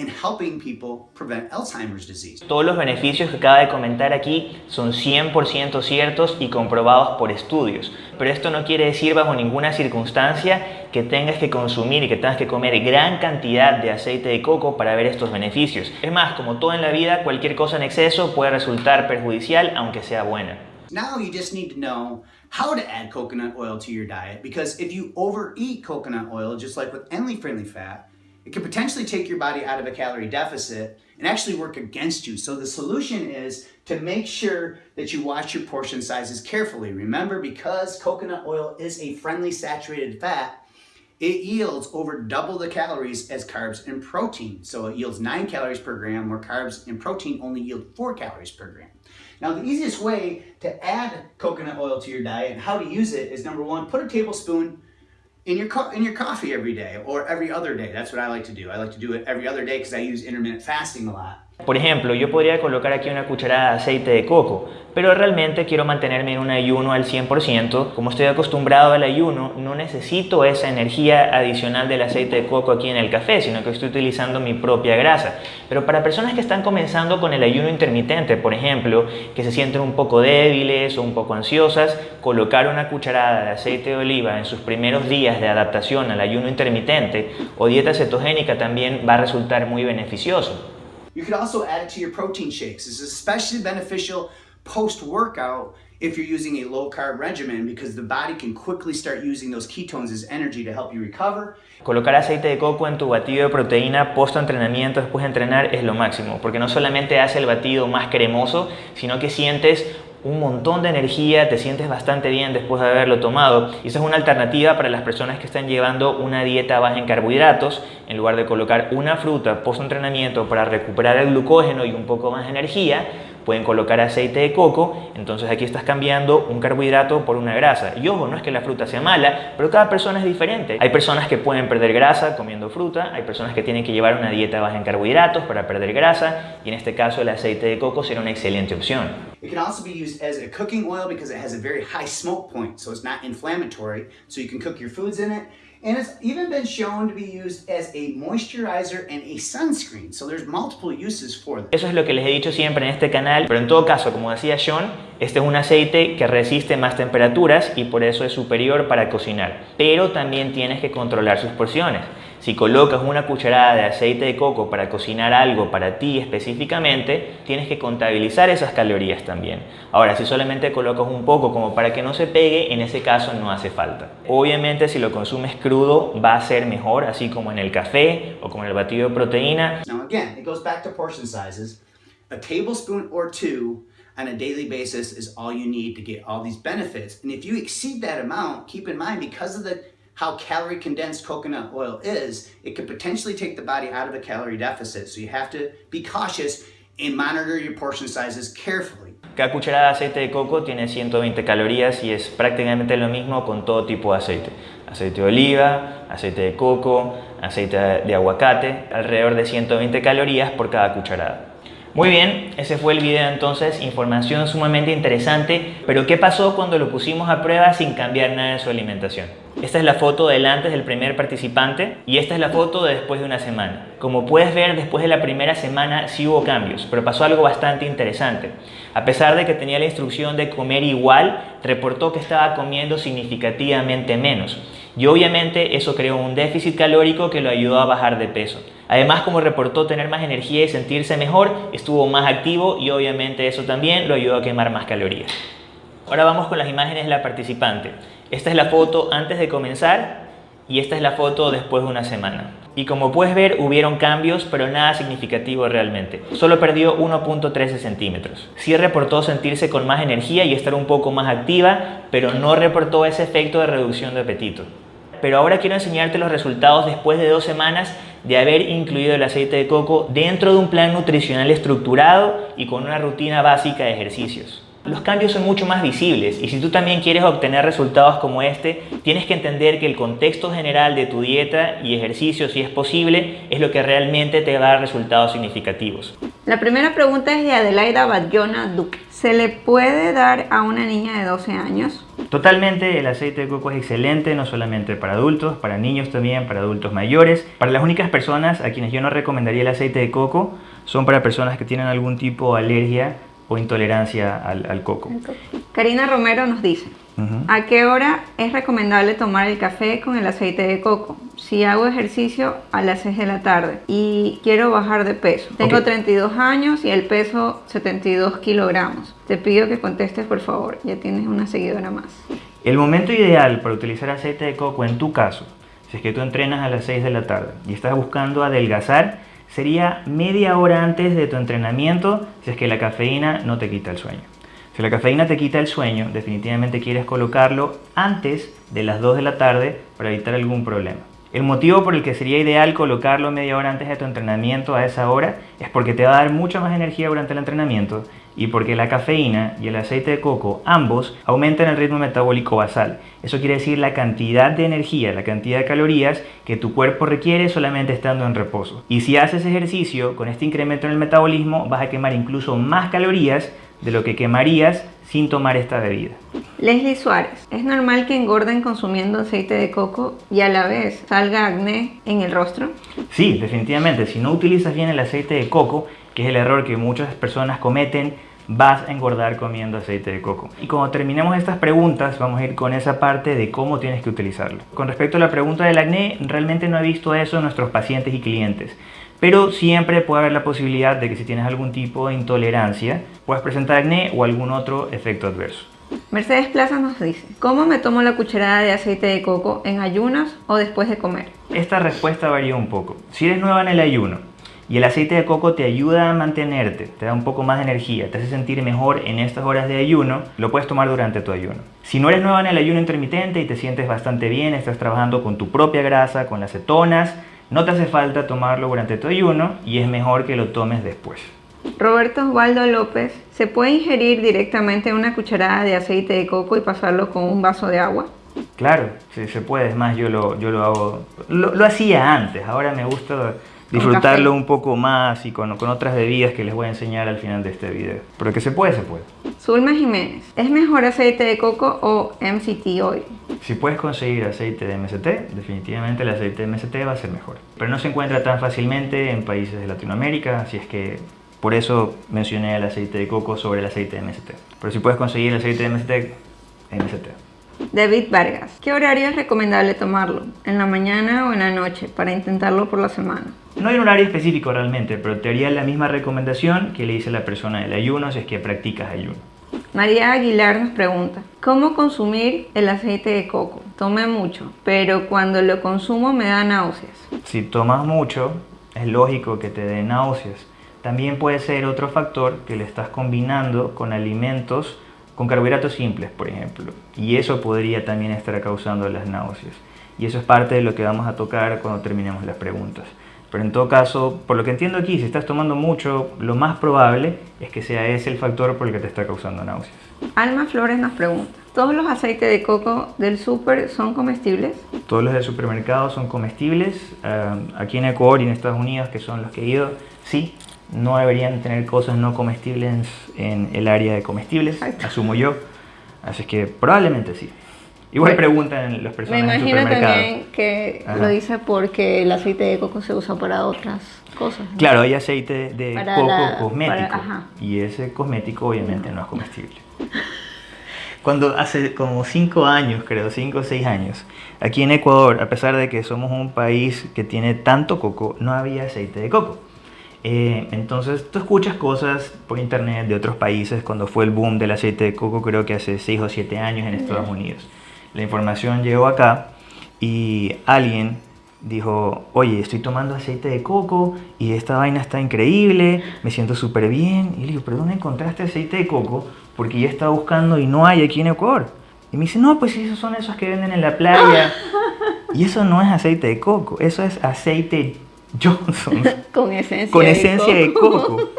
in helping people prevent Alzheimer's disease. Todos los beneficios que acaba de comentar aquí son 100% ciertos y comprobados por estudios, pero esto no quiere decir bajo ninguna circunstancia que tengas que consumir y que tengas que comer gran cantidad de aceite de coco para ver estos beneficios. Es más, como todo en la vida, cualquier cosa en exceso puede resultar perjudicial aunque sea buena. Now you just need to know how to add coconut oil to your diet because if you overeat coconut oil, just like with any friendly fat, It could potentially take your body out of a calorie deficit and actually work against you. So the solution is to make sure that you watch your portion sizes carefully. Remember, because coconut oil is a friendly saturated fat, it yields over double the calories as carbs and protein. So it yields 9 calories per gram, where carbs and protein only yield 4 calories per gram. Now, the easiest way to add coconut oil to your diet and how to use it is number one, put a tablespoon in your, in your coffee every day or every other day. That's what I like to do. I like to do it every other day because I use intermittent fasting a lot. Por ejemplo, yo podría colocar aquí una cucharada de aceite de coco, pero realmente quiero mantenerme en un ayuno al 100%. Como estoy acostumbrado al ayuno, no necesito esa energía adicional del aceite de coco aquí en el café, sino que estoy utilizando mi propia grasa. Pero para personas que están comenzando con el ayuno intermitente, por ejemplo, que se sienten un poco débiles o un poco ansiosas, colocar una cucharada de aceite de oliva en sus primeros días de adaptación al ayuno intermitente o dieta cetogénica también va a resultar muy beneficioso. You could also add it to your protein shakes. Is especially beneficial post-workout if you're using a low-carb regimen because the body can quickly start using those ketones as energy to help you recover. Colocar aceite de coco en tu batido de proteína post-entrenamiento después de entrenar es lo máximo, porque no solamente hace el batido más cremoso, sino que sientes un montón de energía, te sientes bastante bien después de haberlo tomado. Y esa es una alternativa para las personas que están llevando una dieta baja en carbohidratos en lugar de colocar una fruta post entrenamiento para recuperar el glucógeno y un poco más de energía pueden colocar aceite de coco, entonces aquí estás cambiando un carbohidrato por una grasa. Y ojo, no es que la fruta sea mala, pero cada persona es diferente. Hay personas que pueden perder grasa comiendo fruta, hay personas que tienen que llevar una dieta baja en carbohidratos para perder grasa, y en este caso el aceite de coco será una excelente opción. It can also be used as a cooking oil because it has a very high smoke point, so it's not inflammatory, so you can cook your foods in it. And it's even been shown to be used as a moisturizer and a sunscreen. So there's multiple uses for Eso es lo que les he dicho siempre en este canal, pero en todo caso, como decía Sean, este es un aceite que resiste más temperaturas y por eso es superior para cocinar. Pero también tienes que controlar sus porciones. Si colocas una cucharada de aceite de coco para cocinar algo para ti específicamente, tienes que contabilizar esas calorías también. Ahora, si solamente colocas un poco como para que no se pegue, en ese caso no hace falta. Obviamente, si lo consumes crudo, va a ser mejor, así como en el café o como en el batido de proteína. Now again, it goes back to portion sizes. A tablespoon or two on a daily basis is all you need to get all these benefits. And if you exceed that amount, keep in mind because of the how calorie condensed coconut oil is, it could potentially take the body out of a calorie deficit. So you have to be cautious and monitor your portion sizes carefully. Cada cucharada de aceite de coco tiene 120 calorías y es prácticamente lo mismo con todo tipo de aceite. Aceite de oliva, aceite de coco, aceite de aguacate, alrededor de 120 calorías por cada cucharada. Muy bien, ese fue el video entonces, información sumamente interesante, pero ¿qué pasó cuando lo pusimos a prueba sin cambiar nada en su alimentación? Esta es la foto del antes del primer participante y esta es la foto de después de una semana. Como puedes ver, después de la primera semana sí hubo cambios, pero pasó algo bastante interesante. A pesar de que tenía la instrucción de comer igual, reportó que estaba comiendo significativamente menos. Y obviamente eso creó un déficit calórico que lo ayudó a bajar de peso. Además, como reportó tener más energía y sentirse mejor, estuvo más activo y obviamente eso también lo ayudó a quemar más calorías. Ahora vamos con las imágenes de la participante. Esta es la foto antes de comenzar y esta es la foto después de una semana. Y como puedes ver, hubieron cambios, pero nada significativo realmente. Solo perdió 1.13 centímetros. Sí reportó sentirse con más energía y estar un poco más activa, pero no reportó ese efecto de reducción de apetito. Pero ahora quiero enseñarte los resultados después de dos semanas de haber incluido el aceite de coco dentro de un plan nutricional estructurado y con una rutina básica de ejercicios. Los cambios son mucho más visibles y si tú también quieres obtener resultados como este, tienes que entender que el contexto general de tu dieta y ejercicio, si es posible, es lo que realmente te va a dar resultados significativos. La primera pregunta es de Adelaida Bayona Duque. ¿Se le puede dar a una niña de 12 años? Totalmente, el aceite de coco es excelente, no solamente para adultos, para niños también, para adultos mayores. Para las únicas personas a quienes yo no recomendaría el aceite de coco son para personas que tienen algún tipo de alergia o intolerancia al, coco. Karina Romero nos dice, ¿a qué hora es recomendable tomar el café con el aceite de coco? Si hago ejercicio a las 6 de la tarde y quiero bajar de peso. Tengo 32 años y el peso 72 kilogramos. Te pido que contestes por favor, ya tienes una seguidora más. El momento ideal para utilizar aceite de coco en tu caso, si es que tú entrenas a las 6 de la tarde y estás buscando adelgazar, sería media hora antes de tu entrenamiento si es que la cafeína no te quita el sueño. Si la cafeína te quita el sueño, definitivamente quieres colocarlo antes de las 2 de la tarde para evitar algún problema. El motivo por el que sería ideal colocarlo media hora antes de tu entrenamiento a esa hora es porque te va a dar mucha más energía durante el entrenamiento y porque la cafeína y el aceite de coco ambos aumentan el ritmo metabólico basal. Eso quiere decir la cantidad de energía, la cantidad de calorías que tu cuerpo requiere solamente estando en reposo. Y si haces ejercicio con este incremento en el metabolismo vas a quemar incluso más calorías de lo que quemarías sin tomar esta bebida. Leslie Suárez, ¿es normal que engorden consumiendo aceite de coco y a la vez salga acné en el rostro? Sí, definitivamente. Si no utilizas bien el aceite de coco, que es el error que muchas personas cometen, vas a engordar comiendo aceite de coco. Y cuando terminemos estas preguntas, vamos a ir con esa parte de cómo tienes que utilizarlo. Con respecto a la pregunta del acné, realmente no he visto eso en nuestros pacientes y clientes. Pero siempre puede haber la posibilidad de que si tienes algún tipo de intolerancia, puedas presentar acné o algún otro efecto adverso. Mercedes Plaza nos dice, ¿cómo me tomo la cucharada de aceite de coco en ayunas o después de comer? Esta respuesta varía un poco. Si eres nueva en el ayuno y el aceite de coco te ayuda a mantenerte, te da un poco más de energía, te hace sentir mejor en estas horas de ayuno, lo puedes tomar durante tu ayuno. Si no eres nueva en el ayuno intermitente y te sientes bastante bien, estás trabajando con tu propia grasa, con las cetonas, no te hace falta tomarlo durante tu ayuno y es mejor que lo tomes después. Roberto Osvaldo López, ¿se puede ingerir directamente una cucharada de aceite de coco y pasarlo con un vaso de agua? Claro, sí, se puede. Es más, yo lo, yo lo hago. Lo, lo hacía antes, ahora me gusta disfrutarlo un poco más y con, con, otras bebidas que les voy a enseñar al final de este video. Pero que se puede, se puede. Zulma Jiménez, ¿es mejor aceite de coco o MCT oil? Si puedes conseguir aceite de MCT, definitivamente el aceite de MCT va a ser mejor. Pero no se encuentra tan fácilmente en países de Latinoamérica, así es que por eso mencioné el aceite de coco sobre el aceite de MCT. Pero si puedes conseguir el aceite de MCT, MCT. David Vargas, ¿qué horario es recomendable tomarlo? ¿En la mañana o en la noche para intentarlo por la semana? No hay un horario específico realmente, pero te haría la misma recomendación que le dice la persona del ayuno si es que practicas ayuno. María Aguilar nos pregunta, ¿cómo consumir el aceite de coco? Tomé mucho, pero cuando lo consumo me da náuseas. Si tomas mucho, es lógico que te dé náuseas. También puede ser otro factor que le estás combinando con alimentos con carbohidratos simples, por ejemplo. Y eso podría también estar causando las náuseas. Y eso es parte de lo que vamos a tocar cuando terminemos las preguntas. Pero en todo caso, por lo que entiendo aquí, si estás tomando mucho, lo más probable es que sea ese el factor por el que te está causando náuseas. Alma Flores nos pregunta, ¿todos los aceites de coco del súper son comestibles? Todos los del supermercado son comestibles. Uh, aquí en Ecuador y en Estados Unidos, que son los que he ido, sí, no deberían tener cosas no comestibles en el área de comestibles, asumo yo. Así que probablemente sí. Igual preguntan las personas Me imagino en también que Ajá. lo dice porque el aceite de coco se usa para otras cosas. ¿no? Claro, hay aceite de para coco la, cosmético para, y ese cosmético obviamente no. no es comestible. Cuando hace como 5 años, creo, 5 o 6 años, aquí en Ecuador, a pesar de que somos un país que tiene tanto coco, no había aceite de coco. Eh, entonces tú escuchas cosas por internet de otros países cuando fue el boom del aceite de coco, creo que hace 6 o 7 años en Estados Unidos. La información llegó acá y alguien dijo, oye, estoy tomando aceite de coco y esta vaina está increíble, me siento súper bien. Y le digo, ¿pero dónde encontraste aceite de coco? Porque yo estaba buscando y no hay aquí en Ecuador. Y me dice, no, pues esos son esos que venden en la playa. y eso no es aceite de coco, eso es aceite Johnson. con esencia, con esencia de, coco. de coco.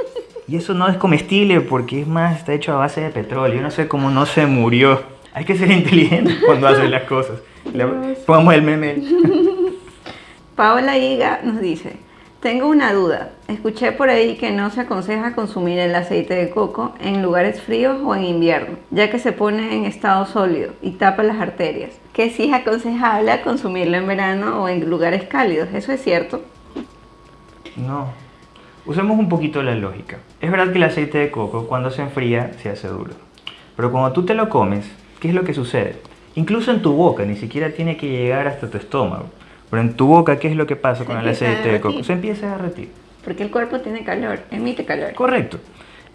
Y eso no es comestible porque es más, está hecho a base de petróleo. Yo no sé cómo no se murió. Hay que ser inteligente cuando haces las cosas. Le pongamos el meme. Paola Higa nos dice, tengo una duda. Escuché por ahí que no se aconseja consumir el aceite de coco en lugares fríos o en invierno, ya que se pone en estado sólido y tapa las arterias. Que sí es aconsejable consumirlo en verano o en lugares cálidos. ¿Eso es cierto? No. Usemos un poquito la lógica. Es verdad que el aceite de coco cuando se enfría se hace duro. Pero cuando tú te lo comes, ¿qué es lo que sucede? Incluso en tu boca, ni siquiera tiene que llegar hasta tu estómago. Pero en tu boca, ¿qué es lo que pasa con el aceite de coco? Se empieza a derretir. Porque el cuerpo tiene calor, emite calor. Correcto.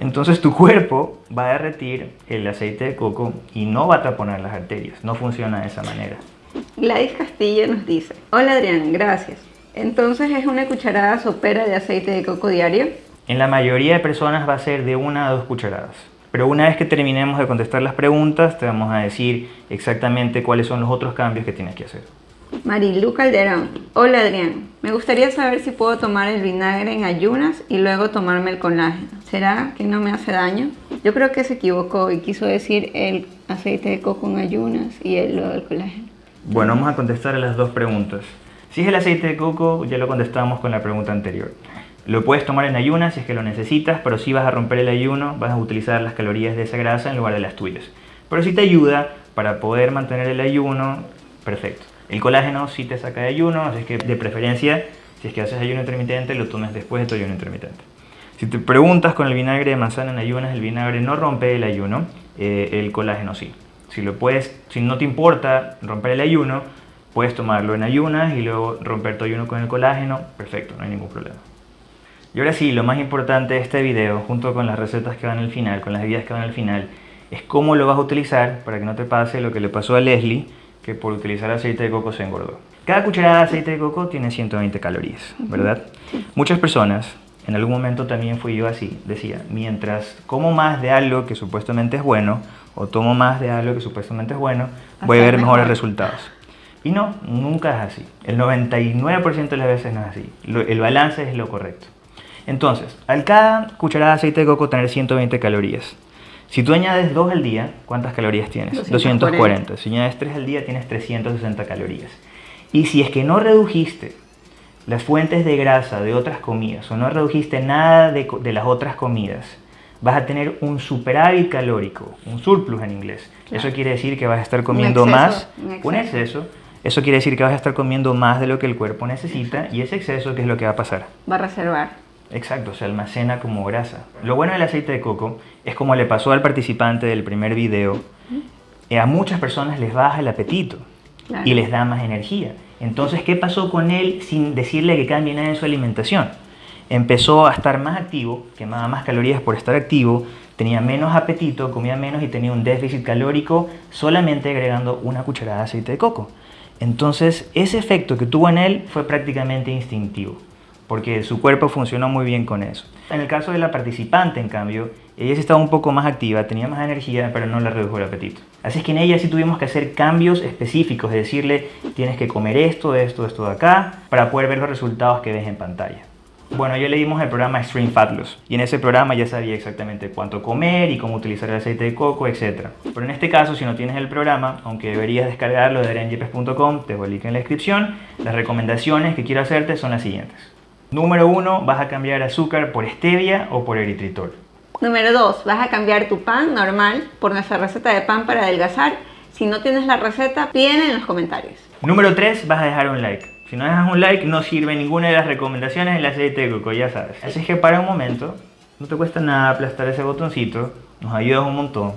Entonces tu cuerpo va a derretir el aceite de coco y no va a taponar las arterias. No funciona de esa manera. Gladys Castillo nos dice, hola Adrián, gracias. Entonces es una cucharada sopera de aceite de coco diario. En la mayoría de personas va a ser de una a dos cucharadas. Pero una vez que terminemos de contestar las preguntas, te vamos a decir exactamente cuáles son los otros cambios que tienes que hacer. Marilu Calderón. Hola Adrián, me gustaría saber si puedo tomar el vinagre en ayunas y luego tomarme el colágeno. ¿Será que no me hace daño? Yo creo que se equivocó y quiso decir el aceite de coco en ayunas y el, lo del colágeno. Bueno, vamos a contestar a las dos preguntas. Si es el aceite de coco, ya lo contestamos con la pregunta anterior. Lo puedes tomar en ayunas si es que lo necesitas, pero si vas a romper el ayuno, vas a utilizar las calorías de esa grasa en lugar de las tuyas. Pero si te ayuda para poder mantener el ayuno, perfecto. El colágeno sí te saca de ayuno, así que de preferencia, si es que haces ayuno intermitente, lo tomes después de tu ayuno intermitente. Si te preguntas con el vinagre de manzana en ayunas, el vinagre no rompe el ayuno, eh, el colágeno sí. Si, lo puedes, si no te importa romper el ayuno, puedes tomarlo en ayunas y luego romper tu ayuno con el colágeno, perfecto, no hay ningún problema. Y ahora sí, lo más importante de este video, junto con las recetas que van al final, con las bebidas que van al final, es cómo lo vas a utilizar para que no te pase lo que le pasó a Leslie, que por utilizar aceite de coco se engordó. Cada cucharada de aceite de coco tiene 120 calorías, ¿verdad? Muchas personas, en algún momento también fui yo así, decía, mientras como más de algo que supuestamente es bueno, o tomo más de algo que supuestamente es bueno, voy a ver mejores resultados. Y no, nunca es así. El 99% de las veces no es así. el balance es lo correcto. Entonces, al cada cucharada de aceite de coco tener 120 calorías. Si tú añades 2 al día, ¿cuántas calorías tienes? 240. 240. Si añades 3 al día, tienes 360 calorías. Y si es que no redujiste las fuentes de grasa de otras comidas o no redujiste nada de, de las otras comidas, vas a tener un superávit calórico, un surplus en inglés. Eso quiere decir que vas a estar comiendo más, un exceso. Eso quiere decir que vas a estar comiendo más de lo que el cuerpo necesita y ese exceso, ¿qué es lo que va a pasar? Va a reservar. Exacto, se almacena como grasa. Lo bueno del aceite de coco es como le pasó al participante del primer video, eh, a muchas personas les baja el apetito y les da más energía. Entonces, ¿qué pasó con él sin decirle que cambie nada en su alimentación? Empezó a estar más activo, quemaba más calorías por estar activo, tenía menos apetito, comía menos y tenía un déficit calórico solamente agregando una cucharada de aceite de coco. Entonces, ese efecto que tuvo en él fue prácticamente instintivo porque su cuerpo funcionó muy bien con eso. En el caso de la participante, en cambio, ella sí estaba un poco más activa, tenía más energía, pero no le redujo el apetito. Así es que en ella sí tuvimos que hacer cambios específicos, de decirle, tienes que comer esto, esto, esto de acá, para poder ver los resultados que ves en pantalla. Bueno, ya leímos el programa Extreme Fat Loss y en ese programa ya sabía exactamente cuánto comer y cómo utilizar el aceite de coco, etc. Pero en este caso, si no tienes el programa, aunque deberías descargarlo de arenyepes.com, te voy a link en la descripción, las recomendaciones que quiero hacerte son las siguientes. Número 1, vas a cambiar azúcar por stevia o por eritritol. Número 2, vas a cambiar tu pan normal por nuestra receta de pan para adelgazar. Si no tienes la receta, pídela en los comentarios. Número 3, vas a dejar un like. Si no dejas un like, no sirve ninguna de las recomendaciones del aceite de coco, ya sabes. Así es que para un momento, no te cuesta nada aplastar ese botoncito, nos ayudas un montón.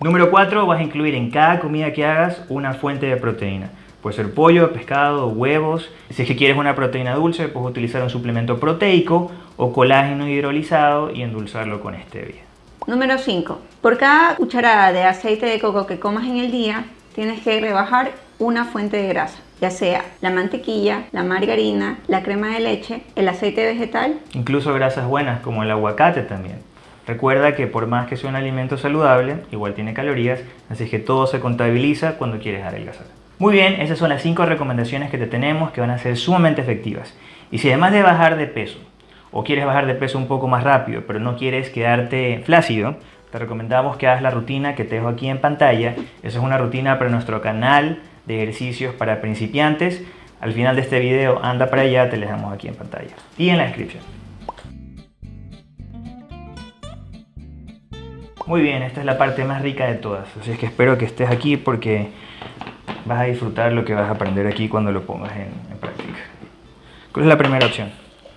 Número 4, vas a incluir en cada comida que hagas una fuente de proteína. Puede ser pollo, pescado, huevos. Si es que quieres una proteína dulce, puedes utilizar un suplemento proteico o colágeno hidrolizado y endulzarlo con stevia. Número 5. Por cada cucharada de aceite de coco que comas en el día, tienes que rebajar una fuente de grasa, ya sea la mantequilla, la margarina, la crema de leche, el aceite vegetal. Incluso grasas buenas como el aguacate también. Recuerda que por más que sea un alimento saludable, igual tiene calorías, así que todo se contabiliza cuando quieres adelgazar. Muy bien, esas son las 5 recomendaciones que te tenemos que van a ser sumamente efectivas. Y si además de bajar de peso, o quieres bajar de peso un poco más rápido, pero no quieres quedarte flácido, te recomendamos que hagas la rutina que te dejo aquí en pantalla. Esa es una rutina para nuestro canal de ejercicios para principiantes. Al final de este video, anda para allá, te la dejamos aquí en pantalla y en la descripción. Muy bien, esta es la parte más rica de todas, así es que espero que estés aquí porque vas a disfrutar lo que vas a aprender aquí cuando lo pongas en, práctica. ¿Cuál es la primera opción?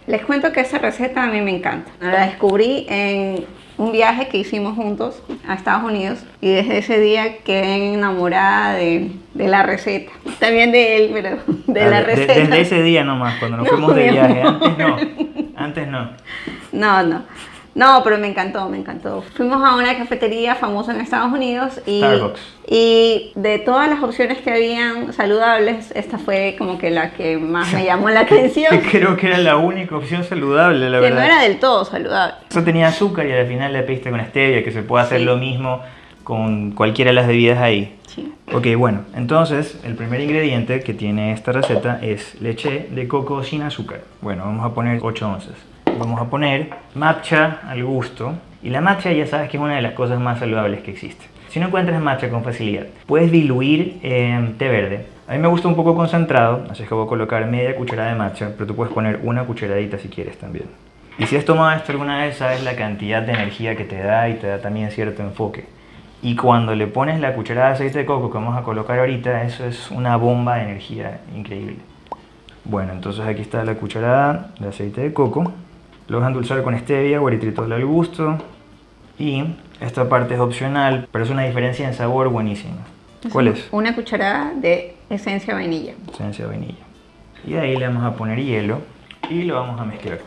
Les cuento que esa receta a mí me encanta. La descubrí en un viaje que hicimos juntos a Estados Unidos y desde ese día quedé enamorada de, la receta. También de él, pero de ah, la receta. desde ese día nomás, cuando nos fuimos de viaje. Antes no. Antes no. No, no. No, pero me encantó, me encantó. Fuimos a una cafetería famosa en Estados Unidos y, Starbucks. y de todas las opciones que habían saludables, esta fue como que la que más me llamó la atención. Creo que era la única opción saludable, la que verdad. no era del todo saludable. Eso tenía azúcar y al final le pediste con stevia, que se puede hacer Sí. lo mismo con cualquiera de las bebidas ahí. Sí. Ok, bueno, entonces el primer ingrediente que tiene esta receta es leche de coco sin azúcar. Bueno, vamos a poner 8 onzas. Vamos a poner matcha al gusto. Y la matcha ya sabes que es una de las cosas más saludables que existe. Si no encuentras matcha con facilidad, puedes diluir eh, té verde. A mí me gusta un poco concentrado, así es que voy a colocar media cucharada de matcha, pero tú puedes poner una cucharadita si quieres también. Y si has tomado esto alguna vez, sabes la cantidad de energía que te da y te da también cierto enfoque. Y cuando le pones la cucharada de aceite de coco que vamos a colocar ahorita, eso es una bomba de energía increíble. Bueno, entonces aquí está la cucharada de aceite de coco. Lo vas a endulzar con stevia o eritritol al gusto. Y esta parte es opcional, pero es una diferencia en sabor buenísima. ¿Cuál es? Una cucharada de esencia vainilla. Esencia de vainilla. Y ahí le vamos a poner hielo y lo vamos a mezclar.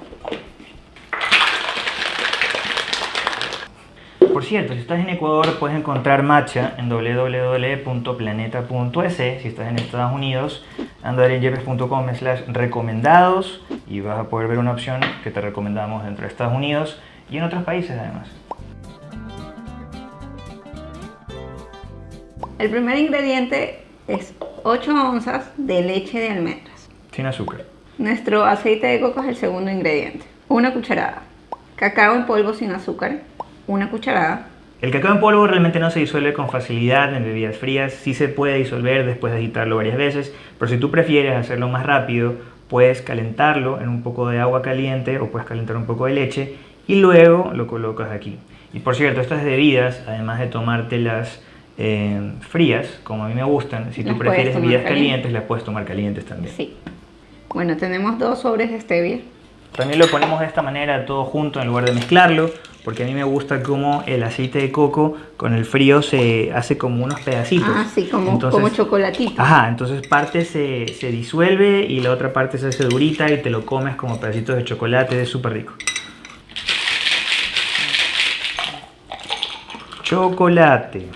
Por cierto, si estás en Ecuador puedes encontrar matcha en www.planeta.es. Si estás en Estados Unidos, anda en yepes.com slash recomendados y vas a poder ver una opción que te recomendamos dentro de Estados Unidos y en otros países además. El primer ingrediente es 8 onzas de leche de almendras. Sin azúcar. Nuestro aceite de coco es el segundo ingrediente. Una cucharada. Cacao en polvo sin azúcar. Una cucharada. El cacao en polvo realmente no se disuelve con facilidad en bebidas frías, sí se puede disolver después de agitarlo varias veces, pero si tú prefieres hacerlo más rápido, puedes calentarlo en un poco de agua caliente o puedes calentar un poco de leche y luego lo colocas aquí. Y por cierto, estas bebidas, además de tomártelas eh, frías, como a mí me gustan, si tú Las prefieres bebidas calientes. calientes, las puedes tomar calientes también. Sí. Bueno, tenemos dos sobres de stevia. También lo ponemos de esta manera todo junto en lugar de mezclarlo, porque a mí me gusta cómo el aceite de coco con el frío se hace como unos pedacitos. Ah, sí, como, Entonces- como chocolatito. Ajá, entonces parte se, se disuelve y la otra parte se hace durita y te lo comes como pedacitos de chocolate, es súper rico. Chocolate.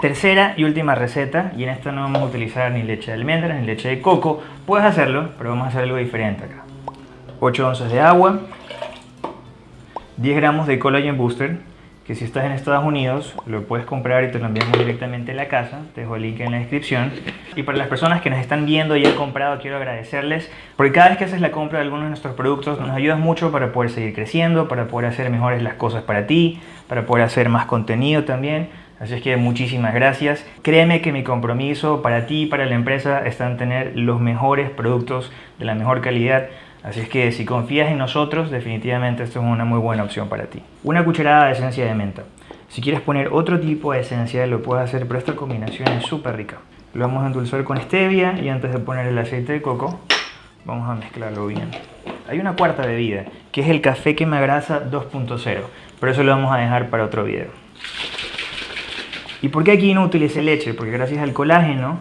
Tercera y última receta, y en esta no vamos a utilizar ni leche de almendras ni leche de coco. Puedes hacerlo, pero vamos a hacer algo diferente acá. 8 onzas de agua, 10 gramos de Collagen Booster, que si estás en Estados Unidos lo puedes comprar y te lo enviamos directamente a la casa. Te dejo el link en la descripción. Y para las personas que nos están viendo y han comprado, quiero agradecerles porque cada vez que haces la compra de algunos de nuestros productos nos ayudas mucho para poder seguir creciendo, para poder hacer mejores las cosas para ti, para poder hacer más contenido también. Así es que muchísimas gracias. Créeme que mi compromiso para ti y para la empresa está en tener los mejores productos de la mejor calidad. Así es que si confías en nosotros, definitivamente esto es una muy buena opción para ti. Una cucharada de esencia de menta. Si quieres poner otro tipo de esencia, lo puedes hacer, pero esta combinación es súper rica. Lo vamos a endulzar con stevia y antes de poner el aceite de coco, vamos a mezclarlo bien. Hay una cuarta bebida, que es el café que me agrasa 2.0, pero eso lo vamos a dejar para otro video. ¿Y por qué aquí no utilicé leche? Porque gracias al colágeno,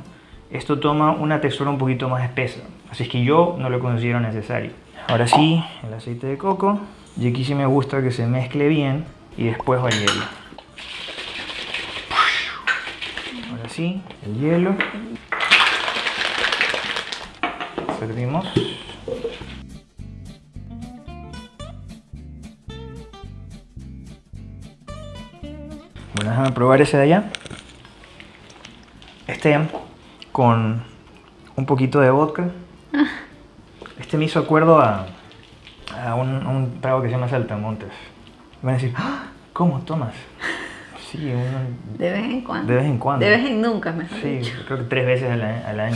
esto toma una textura un poquito más espesa. Así es que yo no lo considero necesario. Ahora sí, el aceite de coco. Y aquí sí me gusta que se mezcle bien. Y después va el hielo. Ahora sí, el hielo. Servimos. Bueno, déjame probar ese de allá. Este con un poquito de vodka. Este me hizo acuerdo a, a un, un trago que se llama Saltamontes. Me van a decir, "Ah, ¿cómo tomas? Sí, uno- De vez en cuando. De vez en cuando. De vez en nunca, mejor sí, dicho. creo que tres veces al, al año.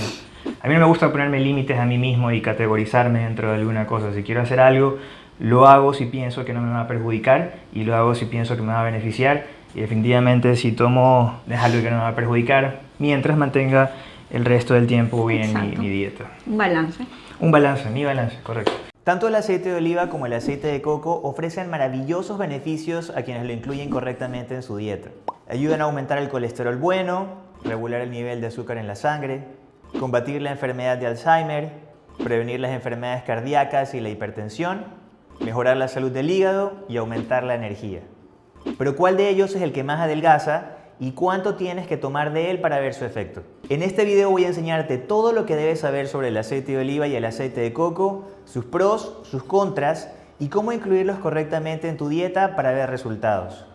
A mí no me gusta ponerme límites a mí mismo y categorizarme dentro de alguna cosa. Si quiero hacer algo, lo hago si pienso que no me va a perjudicar y lo hago si pienso que me va a beneficiar. Y definitivamente si tomo es algo que no me va a perjudicar mientras mantenga el resto del tiempo bien mi, mi dieta. Un balance. Un balance, mi balance, correcto. Tanto el aceite de oliva como el aceite de coco ofrecen maravillosos beneficios a quienes lo incluyen correctamente en su dieta. Ayudan a aumentar el colesterol bueno, regular el nivel de azúcar en la sangre, combatir la enfermedad de Alzheimer, prevenir las enfermedades cardíacas y la hipertensión, mejorar la salud del hígado y aumentar la energía. Pero ¿cuál de ellos es el que más adelgaza y cuánto tienes que tomar de él para ver su efecto? En este video voy a enseñarte todo lo que debes saber sobre el aceite de oliva y el aceite de coco, sus pros, sus contras y cómo incluirlos correctamente en tu dieta para ver resultados.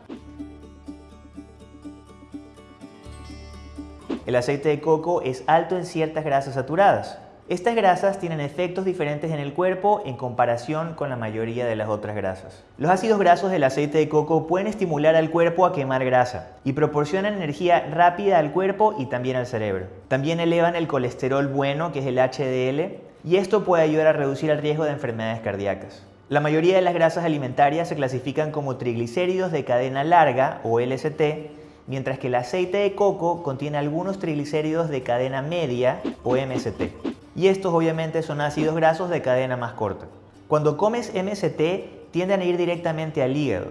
El aceite de coco es alto en ciertas grasas saturadas. Estas grasas tienen efectos diferentes en el cuerpo en comparación con la mayoría de las otras grasas. Los ácidos grasos del aceite de coco pueden estimular al cuerpo a quemar grasa y proporcionan energía rápida al cuerpo y también al cerebro. También elevan el colesterol bueno, que es el HDL, y esto puede ayudar a reducir el riesgo de enfermedades cardíacas. La mayoría de las grasas alimentarias se clasifican como triglicéridos de cadena larga o LST mientras que el aceite de coco contiene algunos triglicéridos de cadena media o MST. Y estos obviamente son ácidos grasos de cadena más corta. Cuando comes MST tienden a ir directamente al hígado.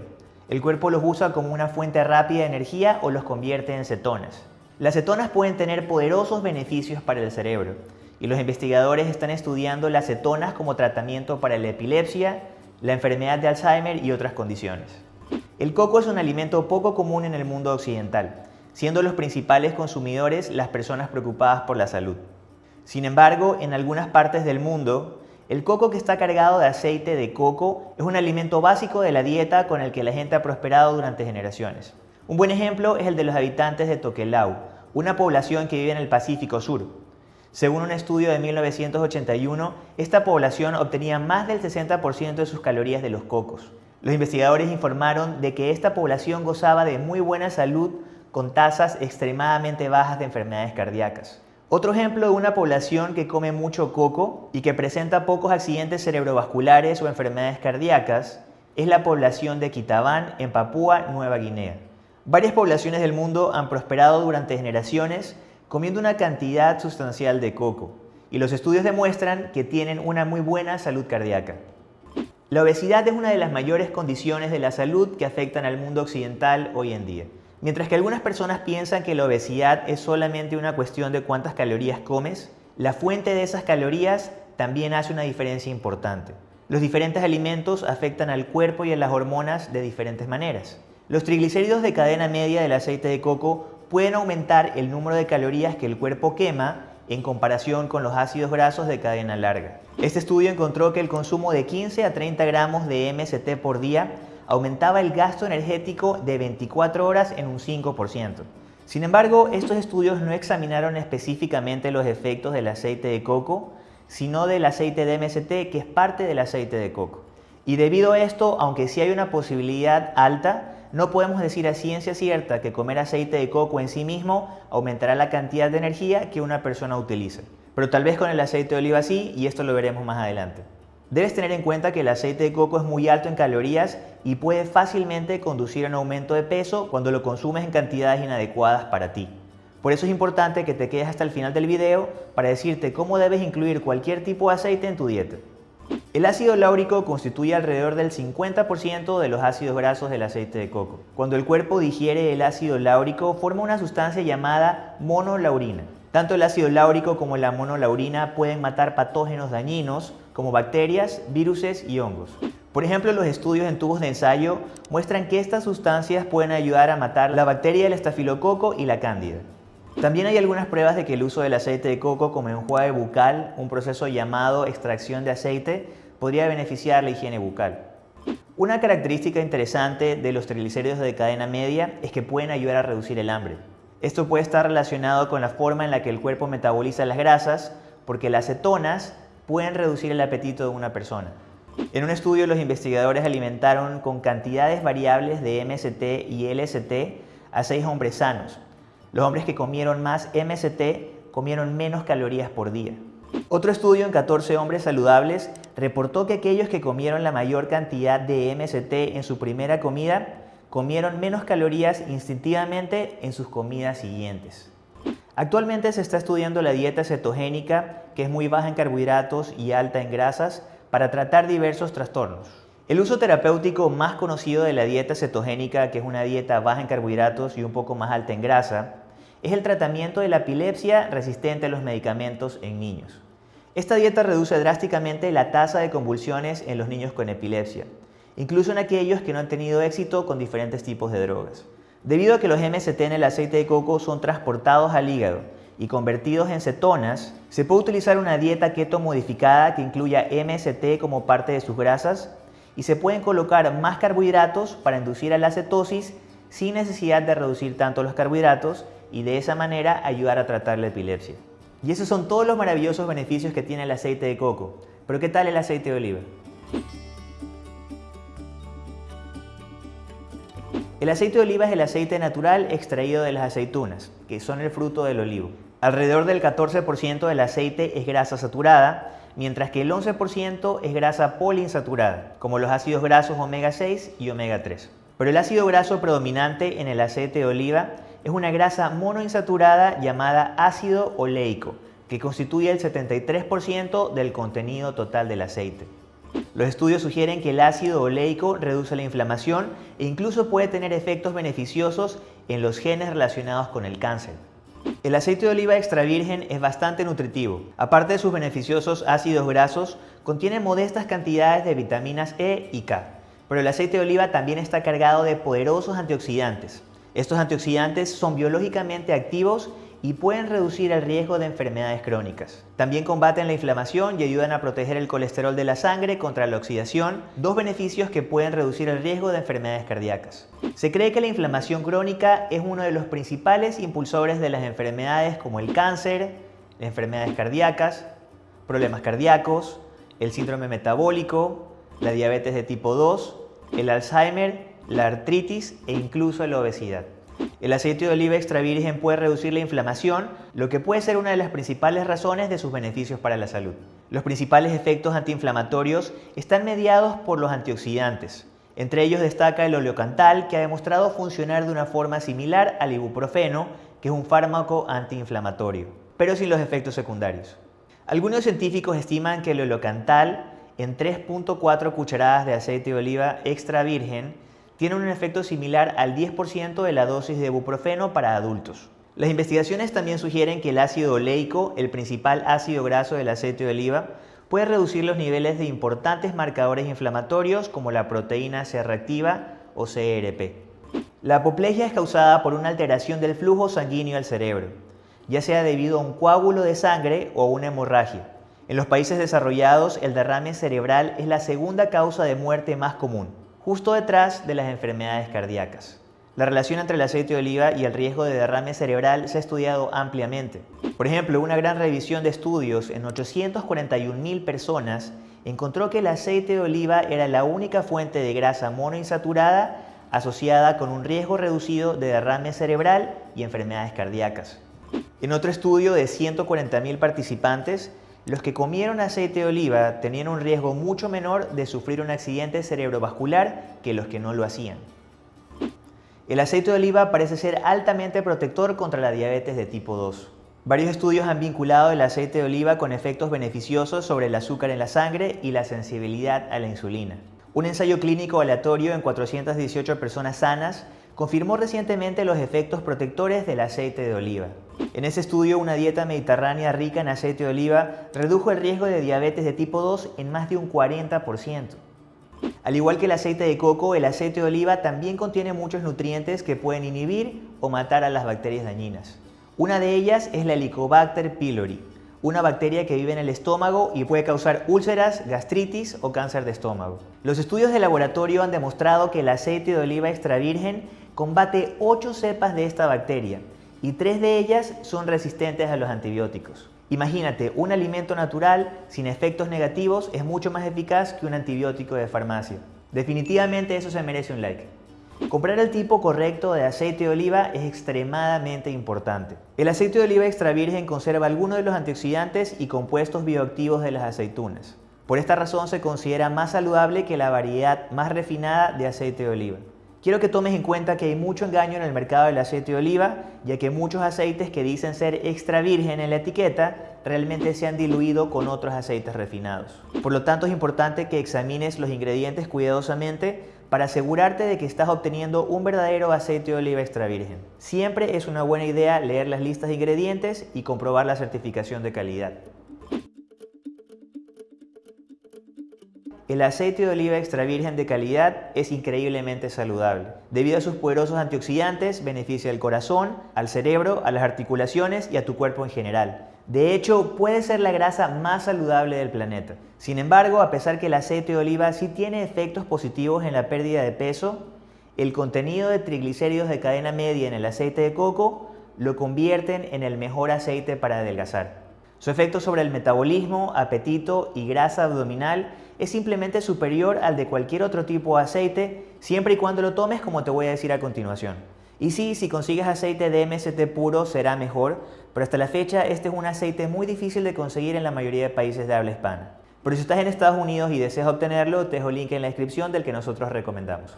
El cuerpo los usa como una fuente rápida de energía o los convierte en cetonas. Las cetonas pueden tener poderosos beneficios para el cerebro y los investigadores están estudiando las cetonas como tratamiento para la epilepsia, la enfermedad de Alzheimer y otras condiciones. El coco es un alimento poco común en el mundo occidental, siendo los principales consumidores las personas preocupadas por la salud. Sin embargo, en algunas partes del mundo, el coco que está cargado de aceite de coco es un alimento básico de la dieta con el que la gente ha prosperado durante generaciones. Un buen ejemplo es el de los habitantes de Tokelau, una población que vive en el Pacífico Sur. Según un estudio de 1981, esta población obtenía más del 60% de sus calorías de los cocos. Los investigadores informaron de que esta población gozaba de muy buena salud con tasas extremadamente bajas de enfermedades cardíacas. Otro ejemplo de una población que come mucho coco y que presenta pocos accidentes cerebrovasculares o enfermedades cardíacas es la población de Kitabán en Papúa Nueva Guinea. Varias poblaciones del mundo han prosperado durante generaciones comiendo una cantidad sustancial de coco y los estudios demuestran que tienen una muy buena salud cardíaca. La obesidad es una de las mayores condiciones de la salud que afectan al mundo occidental hoy en día. Mientras que algunas personas piensan que la obesidad es solamente una cuestión de cuántas calorías comes, la fuente de esas calorías también hace una diferencia importante. Los diferentes alimentos afectan al cuerpo y a las hormonas de diferentes maneras. Los triglicéridos de cadena media del aceite de coco pueden aumentar el número de calorías que el cuerpo quema en comparación con los ácidos grasos de cadena larga. Este estudio encontró que el consumo de 15 a 30 gramos de MST por día aumentaba el gasto energético de 24 horas en un 5%. Sin embargo, estos estudios no examinaron específicamente los efectos del aceite de coco, sino del aceite de MST que es parte del aceite de coco. Y debido a esto, aunque sí hay una posibilidad alta, no podemos decir a ciencia cierta que comer aceite de coco en sí mismo aumentará la cantidad de energía que una persona utiliza. Pero tal vez con el aceite de oliva sí, y esto lo veremos más adelante. Debes tener en cuenta que el aceite de coco es muy alto en calorías y puede fácilmente conducir a un aumento de peso cuando lo consumes en cantidades inadecuadas para ti. Por eso es importante que te quedes hasta el final del video para decirte cómo debes incluir cualquier tipo de aceite en tu dieta. El ácido láurico constituye alrededor del 50% de los ácidos grasos del aceite de coco. Cuando el cuerpo digiere el ácido láurico, forma una sustancia llamada monolaurina. Tanto el ácido láurico como la monolaurina pueden matar patógenos dañinos como bacterias, viruses y hongos. Por ejemplo, los estudios en tubos de ensayo muestran que estas sustancias pueden ayudar a matar la bacteria del estafilococo y la cándida. También hay algunas pruebas de que el uso del aceite de coco como enjuague bucal, un proceso llamado extracción de aceite, podría beneficiar la higiene bucal. Una característica interesante de los triglicéridos de cadena media es que pueden ayudar a reducir el hambre. Esto puede estar relacionado con la forma en la que el cuerpo metaboliza las grasas, porque las cetonas pueden reducir el apetito de una persona. En un estudio los investigadores alimentaron con cantidades variables de MST y LST a seis hombres sanos, los hombres que comieron más MST comieron menos calorías por día. Otro estudio en 14 hombres saludables reportó que aquellos que comieron la mayor cantidad de MST en su primera comida comieron menos calorías instintivamente en sus comidas siguientes. Actualmente se está estudiando la dieta cetogénica, que es muy baja en carbohidratos y alta en grasas, para tratar diversos trastornos. El uso terapéutico más conocido de la dieta cetogénica, que es una dieta baja en carbohidratos y un poco más alta en grasa, es el tratamiento de la epilepsia resistente a los medicamentos en niños. Esta dieta reduce drásticamente la tasa de convulsiones en los niños con epilepsia, incluso en aquellos que no han tenido éxito con diferentes tipos de drogas. Debido a que los MST en el aceite de coco son transportados al hígado y convertidos en cetonas, se puede utilizar una dieta keto modificada que incluya MST como parte de sus grasas y se pueden colocar más carbohidratos para inducir a la cetosis sin necesidad de reducir tanto los carbohidratos y de esa manera ayudar a tratar la epilepsia. Y esos son todos los maravillosos beneficios que tiene el aceite de coco. Pero ¿qué tal el aceite de oliva? El aceite de oliva es el aceite natural extraído de las aceitunas, que son el fruto del olivo. Alrededor del 14% del aceite es grasa saturada, mientras que el 11% es grasa poliinsaturada, como los ácidos grasos omega 6 y omega 3. Pero el ácido graso predominante en el aceite de oliva es una grasa monoinsaturada llamada ácido oleico, que constituye el 73% del contenido total del aceite. Los estudios sugieren que el ácido oleico reduce la inflamación e incluso puede tener efectos beneficiosos en los genes relacionados con el cáncer. El aceite de oliva extra virgen es bastante nutritivo. Aparte de sus beneficiosos ácidos grasos, contiene modestas cantidades de vitaminas E y K. Pero el aceite de oliva también está cargado de poderosos antioxidantes. Estos antioxidantes son biológicamente activos y pueden reducir el riesgo de enfermedades crónicas. También combaten la inflamación y ayudan a proteger el colesterol de la sangre contra la oxidación, dos beneficios que pueden reducir el riesgo de enfermedades cardíacas. Se cree que la inflamación crónica es uno de los principales impulsores de las enfermedades como el cáncer, las enfermedades cardíacas, problemas cardíacos, el síndrome metabólico, la diabetes de tipo 2, el Alzheimer la artritis e incluso la obesidad. El aceite de oliva extra virgen puede reducir la inflamación, lo que puede ser una de las principales razones de sus beneficios para la salud. Los principales efectos antiinflamatorios están mediados por los antioxidantes. Entre ellos destaca el oleocantal, que ha demostrado funcionar de una forma similar al ibuprofeno, que es un fármaco antiinflamatorio, pero sin los efectos secundarios. Algunos científicos estiman que el oleocantal en 3.4 cucharadas de aceite de oliva extra virgen tiene un efecto similar al 10% de la dosis de ibuprofeno para adultos. Las investigaciones también sugieren que el ácido oleico, el principal ácido graso del aceite de oliva, puede reducir los niveles de importantes marcadores inflamatorios como la proteína C reactiva o CRP. La apoplejia es causada por una alteración del flujo sanguíneo al cerebro, ya sea debido a un coágulo de sangre o una hemorragia. En los países desarrollados, el derrame cerebral es la segunda causa de muerte más común justo detrás de las enfermedades cardíacas. La relación entre el aceite de oliva y el riesgo de derrame cerebral se ha estudiado ampliamente. Por ejemplo, una gran revisión de estudios en 841.000 personas encontró que el aceite de oliva era la única fuente de grasa monoinsaturada asociada con un riesgo reducido de derrame cerebral y enfermedades cardíacas. En otro estudio de 140.000 participantes, los que comieron aceite de oliva tenían un riesgo mucho menor de sufrir un accidente cerebrovascular que los que no lo hacían. El aceite de oliva parece ser altamente protector contra la diabetes de tipo 2. Varios estudios han vinculado el aceite de oliva con efectos beneficiosos sobre el azúcar en la sangre y la sensibilidad a la insulina. Un ensayo clínico aleatorio en 418 personas sanas confirmó recientemente los efectos protectores del aceite de oliva. En ese estudio, una dieta mediterránea rica en aceite de oliva redujo el riesgo de diabetes de tipo 2 en más de un 40%. Al igual que el aceite de coco, el aceite de oliva también contiene muchos nutrientes que pueden inhibir o matar a las bacterias dañinas. Una de ellas es la Helicobacter pylori, una bacteria que vive en el estómago y puede causar úlceras, gastritis o cáncer de estómago. Los estudios de laboratorio han demostrado que el aceite de oliva extra virgen combate 8 cepas de esta bacteria y 3 de ellas son resistentes a los antibióticos. Imagínate, un alimento natural sin efectos negativos es mucho más eficaz que un antibiótico de farmacia. Definitivamente eso se merece un like. Comprar el tipo correcto de aceite de oliva es extremadamente importante. El aceite de oliva extra virgen conserva algunos de los antioxidantes y compuestos bioactivos de las aceitunas. Por esta razón se considera más saludable que la variedad más refinada de aceite de oliva. Quiero que tomes en cuenta que hay mucho engaño en el mercado del aceite de oliva, ya que muchos aceites que dicen ser extra virgen en la etiqueta realmente se han diluido con otros aceites refinados. Por lo tanto, es importante que examines los ingredientes cuidadosamente para asegurarte de que estás obteniendo un verdadero aceite de oliva extra virgen. Siempre es una buena idea leer las listas de ingredientes y comprobar la certificación de calidad. El aceite de oliva extra virgen de calidad es increíblemente saludable. Debido a sus poderosos antioxidantes, beneficia al corazón, al cerebro, a las articulaciones y a tu cuerpo en general. De hecho, puede ser la grasa más saludable del planeta. Sin embargo, a pesar que el aceite de oliva sí tiene efectos positivos en la pérdida de peso, el contenido de triglicéridos de cadena media en el aceite de coco lo convierten en el mejor aceite para adelgazar. Su efecto sobre el metabolismo, apetito y grasa abdominal es simplemente superior al de cualquier otro tipo de aceite, siempre y cuando lo tomes como te voy a decir a continuación. Y sí, si consigues aceite de MST puro será mejor, pero hasta la fecha este es un aceite muy difícil de conseguir en la mayoría de países de habla hispana. Pero si estás en Estados Unidos y deseas obtenerlo, te dejo el link en la descripción del que nosotros recomendamos.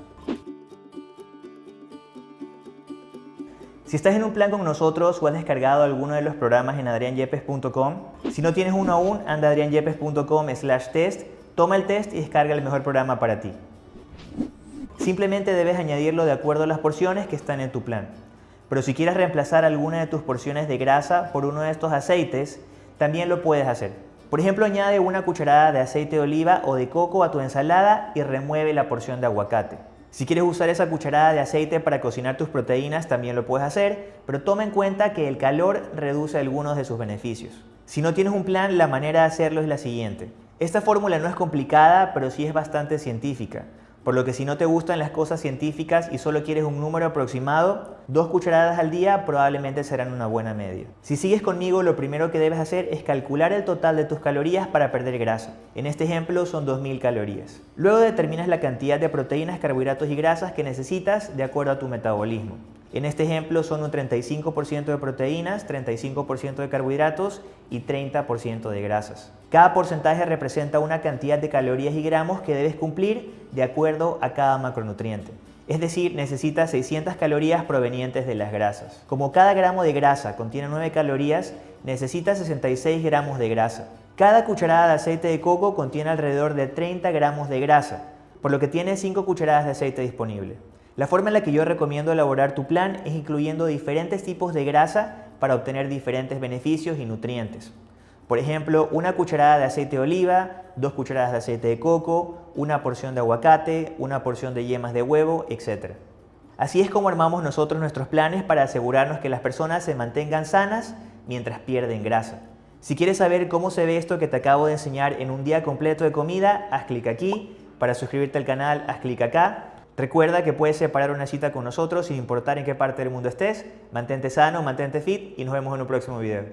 Si estás en un plan con nosotros o has descargado alguno de los programas en adrianyepes.com, si no tienes uno aún, anda adrianyepes.com slash test, toma el test y descarga el mejor programa para ti. Simplemente debes añadirlo de acuerdo a las porciones que están en tu plan. Pero si quieres reemplazar alguna de tus porciones de grasa por uno de estos aceites, también lo puedes hacer. Por ejemplo, añade una cucharada de aceite de oliva o de coco a tu ensalada y remueve la porción de aguacate. Si quieres usar esa cucharada de aceite para cocinar tus proteínas, también lo puedes hacer, pero toma en cuenta que el calor reduce algunos de sus beneficios. Si no tienes un plan, la manera de hacerlo es la siguiente. Esta fórmula no es complicada, pero sí es bastante científica. Por lo que si no te gustan las cosas científicas y solo quieres un número aproximado, dos cucharadas al día probablemente serán una buena media. Si sigues conmigo, lo primero que debes hacer es calcular el total de tus calorías para perder grasa. En este ejemplo son 2000 calorías. Luego determinas la cantidad de proteínas, carbohidratos y grasas que necesitas de acuerdo a tu metabolismo. En este ejemplo son un 35% de proteínas, 35% de carbohidratos y 30% de grasas. Cada porcentaje representa una cantidad de calorías y gramos que debes cumplir de acuerdo a cada macronutriente. Es decir, necesitas 600 calorías provenientes de las grasas. Como cada gramo de grasa contiene 9 calorías, necesitas 66 gramos de grasa. Cada cucharada de aceite de coco contiene alrededor de 30 gramos de grasa, por lo que tienes 5 cucharadas de aceite disponible. La forma en la que yo recomiendo elaborar tu plan es incluyendo diferentes tipos de grasa para obtener diferentes beneficios y nutrientes. Por ejemplo, una cucharada de aceite de oliva, dos cucharadas de aceite de coco, una porción de aguacate, una porción de yemas de huevo, etc. Así es como armamos nosotros nuestros planes para asegurarnos que las personas se mantengan sanas mientras pierden grasa. Si quieres saber cómo se ve esto que te acabo de enseñar en un día completo de comida, haz clic aquí. Para suscribirte al canal, haz clic acá. Recuerda que puedes separar una cita con nosotros sin importar en qué parte del mundo estés. Mantente sano, mantente fit y nos vemos en un próximo video.